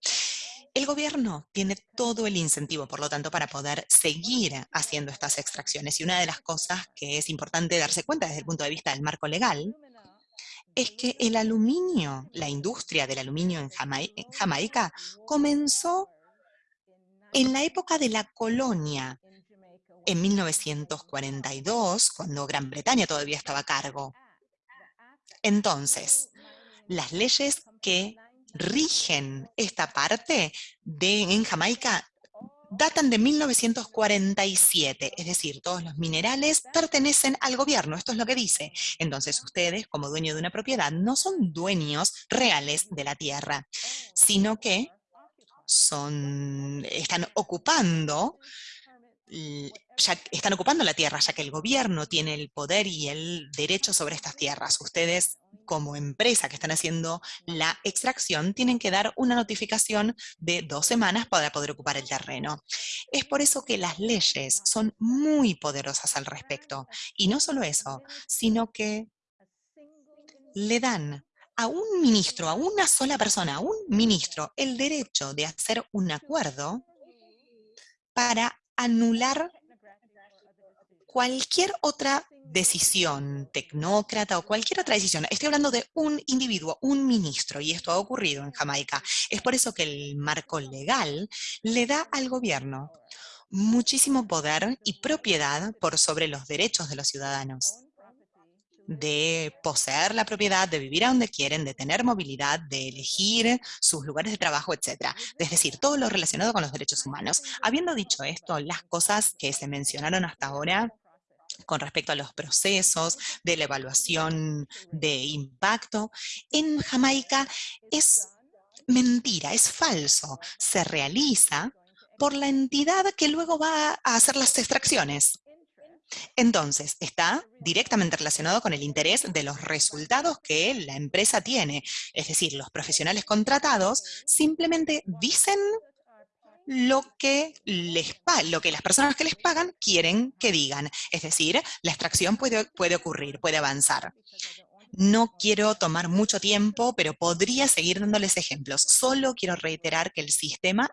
El gobierno tiene todo el incentivo, por lo tanto, para poder seguir haciendo estas extracciones. Y una de las cosas que es importante darse cuenta desde el punto de vista del marco legal es que el aluminio, la industria del aluminio en, Jamaica, comenzó en la época de la colonia, en 1942, cuando Gran Bretaña todavía estaba a cargo. Entonces, las leyes que rigen esta parte de, en Jamaica datan de 1947, es decir, todos los minerales pertenecen al gobierno, esto es lo que dice. Entonces ustedes, como dueños de una propiedad, no son dueños reales de la tierra, sino que son, están ocupando ya están ocupando la tierra, ya que el gobierno tiene el poder y el derecho sobre estas tierras. Ustedes como empresa que están haciendo la extracción, tienen que dar una notificación de dos semanas para poder ocupar el terreno. Es por eso que las leyes son muy poderosas al respecto. Y no solo eso, sino que le dan a un ministro, a una sola persona, a un ministro, el derecho de hacer un acuerdo para anular cualquier otra decisión tecnócrata o cualquier otra decisión. Estoy hablando de un individuo, un ministro, y esto ha ocurrido en Jamaica. Es por eso que el marco legal le da al gobierno muchísimo poder y propiedad por sobre los derechos de los ciudadanos. De poseer la propiedad, de vivir a donde quieren, de tener movilidad, de elegir sus lugares de trabajo, etc. Es decir, todo lo relacionado con los derechos humanos. Habiendo dicho esto, las cosas que se mencionaron hasta ahora con respecto a los procesos de la evaluación de impacto, en Jamaica es mentira, es falso. Se realiza por la entidad que luego va a hacer las extracciones. Entonces, está directamente relacionado con el interés de los resultados que la empresa tiene. Es decir, los profesionales contratados simplemente dicen lo que, les lo que las personas que les pagan quieren que digan. Es decir, la extracción puede, puede ocurrir, puede avanzar. No quiero tomar mucho tiempo, pero podría seguir dándoles ejemplos. Solo quiero reiterar que el sistema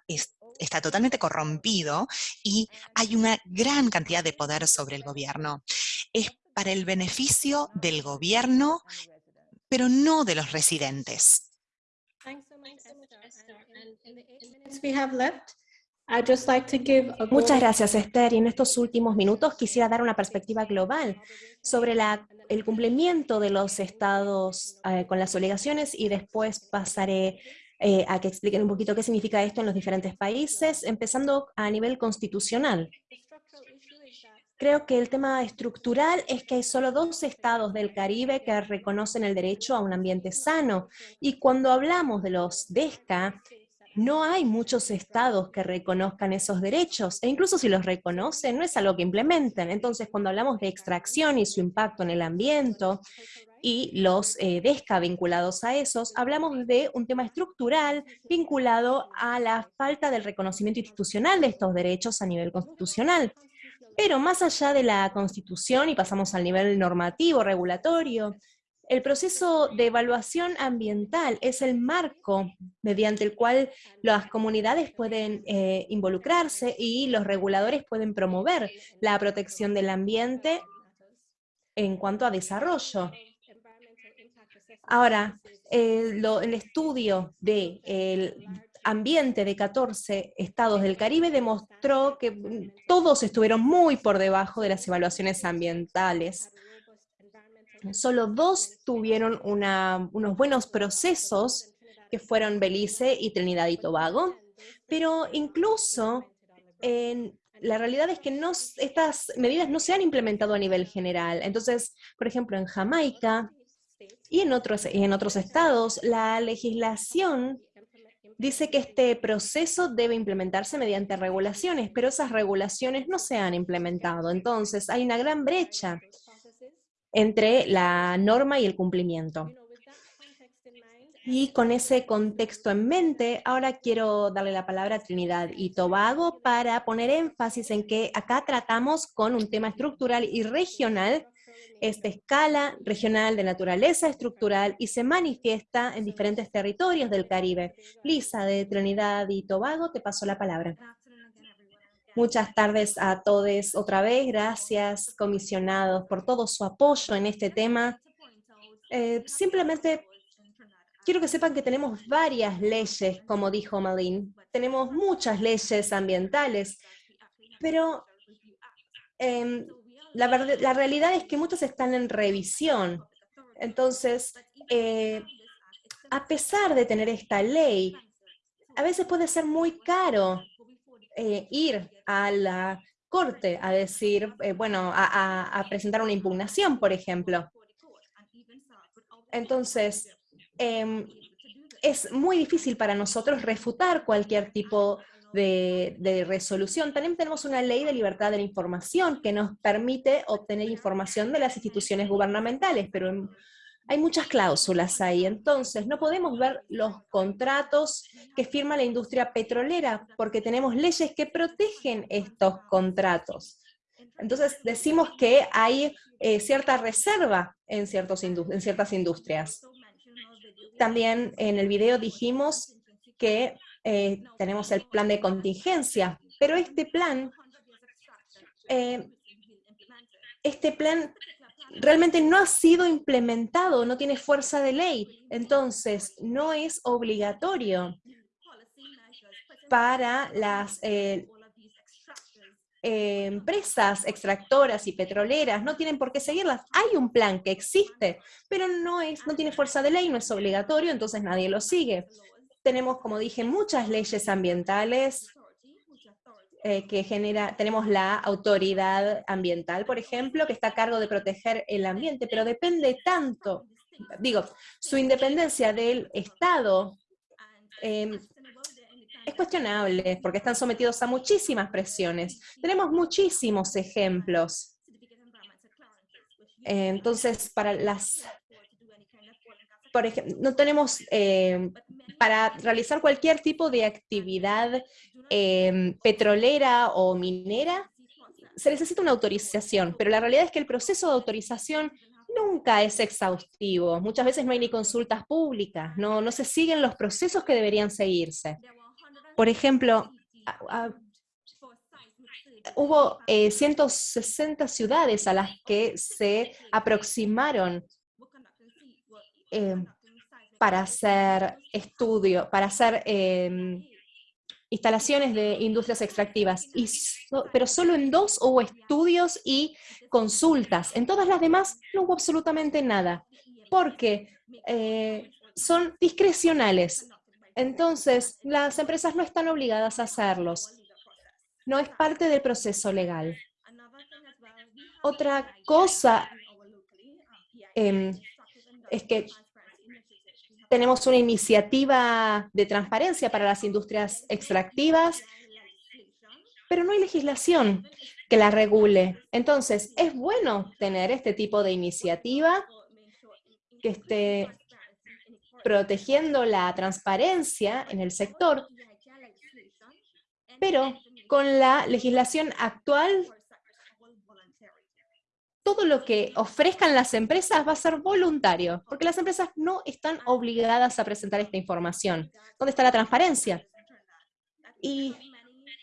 está totalmente corrompido y hay una gran cantidad de poder sobre el gobierno. Es para el beneficio del gobierno, pero no de los residentes. Muchas gracias, Esther. Y en estos últimos minutos quisiera dar una perspectiva global sobre la, el cumplimiento de los estados eh, con las obligaciones y después pasaré eh, a que expliquen un poquito qué significa esto en los diferentes países, empezando a nivel constitucional. Creo que el tema estructural es que hay solo dos estados del Caribe que reconocen el derecho a un ambiente sano. Y cuando hablamos de los DESCA, no hay muchos estados que reconozcan esos derechos, e incluso si los reconocen, no es algo que implementen. Entonces, cuando hablamos de extracción y su impacto en el ambiente y los eh, DESCA vinculados a esos, hablamos de un tema estructural vinculado a la falta del reconocimiento institucional de estos derechos a nivel constitucional. Pero más allá de la Constitución, y pasamos al nivel normativo, regulatorio, el proceso de evaluación ambiental es el marco mediante el cual las comunidades pueden eh, involucrarse y los reguladores pueden promover la protección del ambiente en cuanto a desarrollo. Ahora, el, estudio del ambiente de 14 estados del Caribe demostró que mm, todos estuvieron muy por debajo de las evaluaciones ambientales solo dos tuvieron unos buenos procesos, que fueron Belice y Trinidad y Tobago, pero incluso la realidad es que no, estas medidas no se han implementado a nivel general. Entonces, por ejemplo, en Jamaica y en otros, y en otros estados, la legislación dice que este proceso debe implementarse mediante regulaciones, pero esas regulaciones no se han implementado. Entonces, hay una gran brecha entre la norma y el cumplimiento. Y con ese contexto en mente, ahora quiero darle la palabra a Trinidad y Tobago para poner énfasis en que acá tratamos con un tema estructural y regional, esta escala regional de naturaleza estructural y se manifiesta en diferentes territorios del Caribe. Lisa, de Trinidad y Tobago, te paso la palabra. Muchas tardes a todos otra vez. Gracias, comisionados, por todo su apoyo en este tema. Eh, simplemente quiero que sepan que tenemos varias leyes, como dijo Malin. Tenemos muchas leyes ambientales, pero em, la, la, realidad es que muchas están en revisión. Entonces, eh, a pesar de tener esta ley, a veces puede ser muy caro eh, ir a la corte a decir, eh, bueno, a, presentar una impugnación, por ejemplo. Entonces, em, es muy difícil para nosotros refutar cualquier tipo de, de, resolución. También tenemos una ley de libertad de la información que nos permite obtener información de las instituciones gubernamentales, pero hay muchas cláusulas ahí, entonces no podemos ver los contratos que firma la industria petrolera, porque tenemos leyes que protegen estos contratos. Entonces decimos que hay eh, cierta reserva en, ciertos en ciertas industrias. También en el video dijimos que eh, tenemos el plan de contingencia, pero este plan, eh, este plan realmente no ha sido implementado, no tiene fuerza de ley, entonces no es obligatorio para las, eh, empresas extractoras y petroleras no tienen por qué seguirlas. Hay un plan que existe, pero no, es, no tiene fuerza de ley, no es obligatorio, entonces nadie lo sigue. Tenemos, como dije, muchas leyes ambientales eh, que genera, tenemos la autoridad ambiental, por ejemplo, que está a cargo de proteger el ambiente, pero depende tanto, digo, su independencia del Estado em, es cuestionable, porque están sometidos a muchísimas presiones. Tenemos muchísimos ejemplos. Entonces, para las... Por ejemplo, no tenemos, eh, para realizar cualquier tipo de actividad eh, petrolera o minera, se necesita una autorización, pero la realidad es que el proceso de autorización nunca es exhaustivo. Muchas veces no hay ni consultas públicas, no, no se siguen los procesos que deberían seguirse. Por ejemplo, hubo 160 ciudades a las que se aproximaron eh, para hacer estudio, para hacer em, instalaciones de industrias extractivas, y pero solo en dos hubo estudios y consultas. En todas las demás no hubo absolutamente nada, porque eh, son discrecionales. Entonces, las empresas no están obligadas a hacerlos. No es parte del proceso legal. Otra cosa em, es que tenemos una iniciativa de transparencia para las industrias extractivas, pero no hay legislación que la regule. Entonces, es bueno tener este tipo de iniciativa que esté protegiendo la transparencia en el sector, pero con la legislación actual, todo lo que ofrezcan las empresas va a ser voluntario, porque las empresas no están obligadas a presentar esta información. ¿Dónde está la transparencia? Y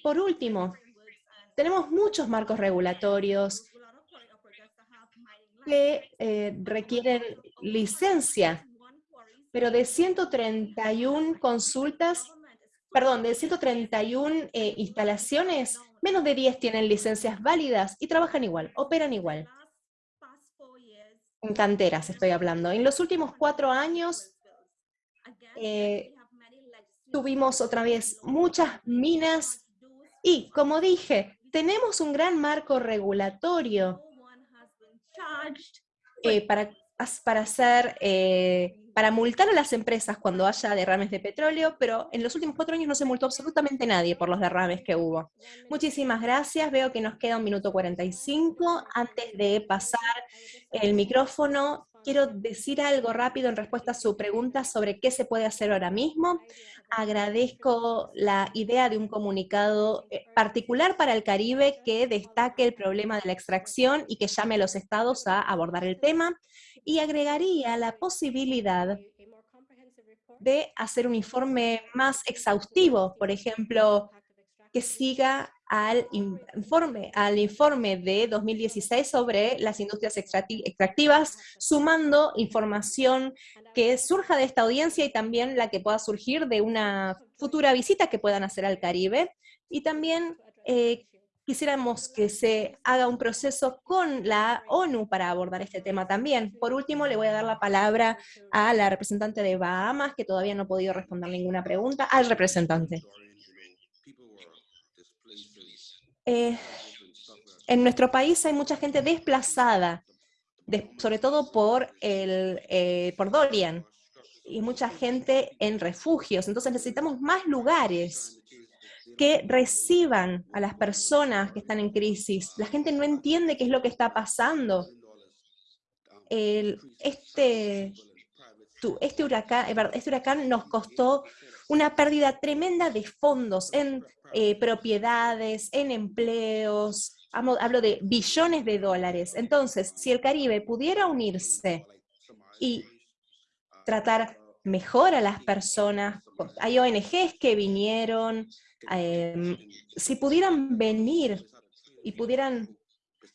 por último, tenemos muchos marcos regulatorios que eh, requieren licencia pero de 131 consultas, perdón, de 131 eh, instalaciones, menos de 10 tienen licencias válidas y trabajan igual, operan igual. En canteras estoy hablando. En los últimos cuatro años eh, tuvimos otra vez muchas minas y, como dije, tenemos un gran marco regulatorio eh, para, para hacer para multar a las empresas cuando haya derrames de petróleo, pero en los últimos cuatro años no se multó absolutamente nadie por los derrames que hubo. Muchísimas gracias, veo que nos queda un minuto 45. Antes de pasar el micrófono, quiero decir algo rápido en respuesta a su pregunta sobre qué se puede hacer ahora mismo. Agradezco la idea de un comunicado eh, particular para el Caribe que destaque el problema de la extracción y que llame a los estados a abordar el tema y agregaría la posibilidad de hacer un informe más exhaustivo, por ejemplo, que siga al informe, al informe de 2016 sobre las industrias extractivas, sumando información que surja de esta audiencia y también la que pueda surgir de una futura visita que puedan hacer al Caribe, y también eh, quisiéramos que se haga un proceso con la ONU para abordar este tema también. Por último, le voy a dar la palabra a la representante de Bahamas, que todavía no ha podido responder ninguna pregunta, al representante. Eh, en nuestro país hay mucha gente desplazada, sobre todo por, el, eh, por Dorian, y mucha gente en refugios, entonces necesitamos más lugares que reciban a las personas que están en crisis. La gente no entiende qué es lo que está pasando. este, este, huracán, este huracán nos costó una pérdida tremenda de fondos en eh, propiedades, en empleos, hablo de billones de dólares. Entonces, si el Caribe pudiera unirse y tratar mejor a las personas, hay ONGs que vinieron, Em, si pudieran venir y pudieran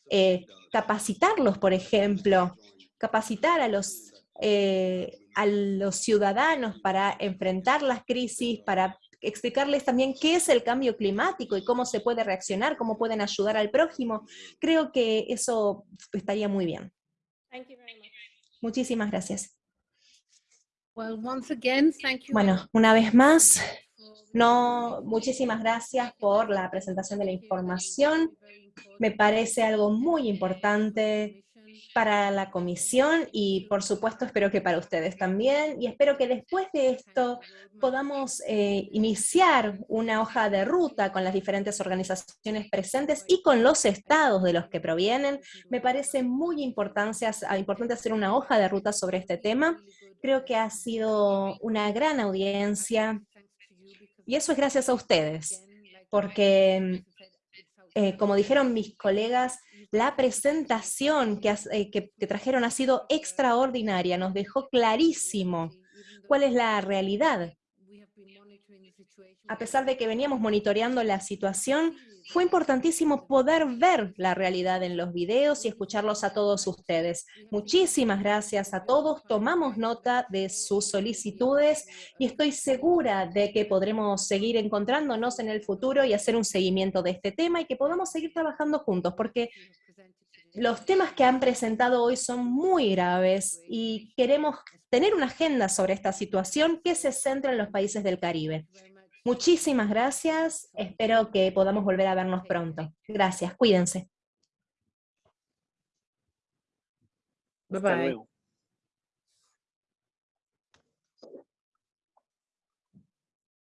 eh, capacitarlos, por ejemplo, capacitar a los, eh, a los ciudadanos para enfrentar las crisis, para explicarles también qué es el cambio climático y cómo se puede reaccionar, cómo pueden ayudar al prójimo. Creo que eso estaría muy bien. Thank you very much. Muchísimas gracias. Well, once again, thank you. Bueno, una vez más, no, muchísimas gracias por la presentación de la información. Me parece algo muy importante para la comisión y por supuesto espero que para ustedes también y espero que después de esto podamos eh, iniciar una hoja de ruta con las diferentes organizaciones presentes y con los estados de los que provienen. Me parece muy importante, importante hacer una hoja de ruta sobre este tema. Creo que ha sido una gran audiencia y eso es gracias a ustedes, porque eh, como dijeron mis colegas, la presentación eh, que- que trajeron ha sido extraordinaria, nos dejó clarísimo cuál es la realidad. A pesar de que veníamos monitoreando la situación, fue importantísimo poder ver la realidad en los videos y escucharlos a todos ustedes. Muchísimas gracias a todos, tomamos nota de sus solicitudes y estoy segura de que podremos seguir encontrándonos en el futuro y hacer un seguimiento de este tema y que podamos seguir trabajando juntos, porque los temas que han presentado hoy son muy graves y queremos tener una agenda sobre esta situación que se centra en los países del Caribe. Muchísimas gracias, espero que podamos volver a vernos pronto. Gracias, cuídense. Hasta luego.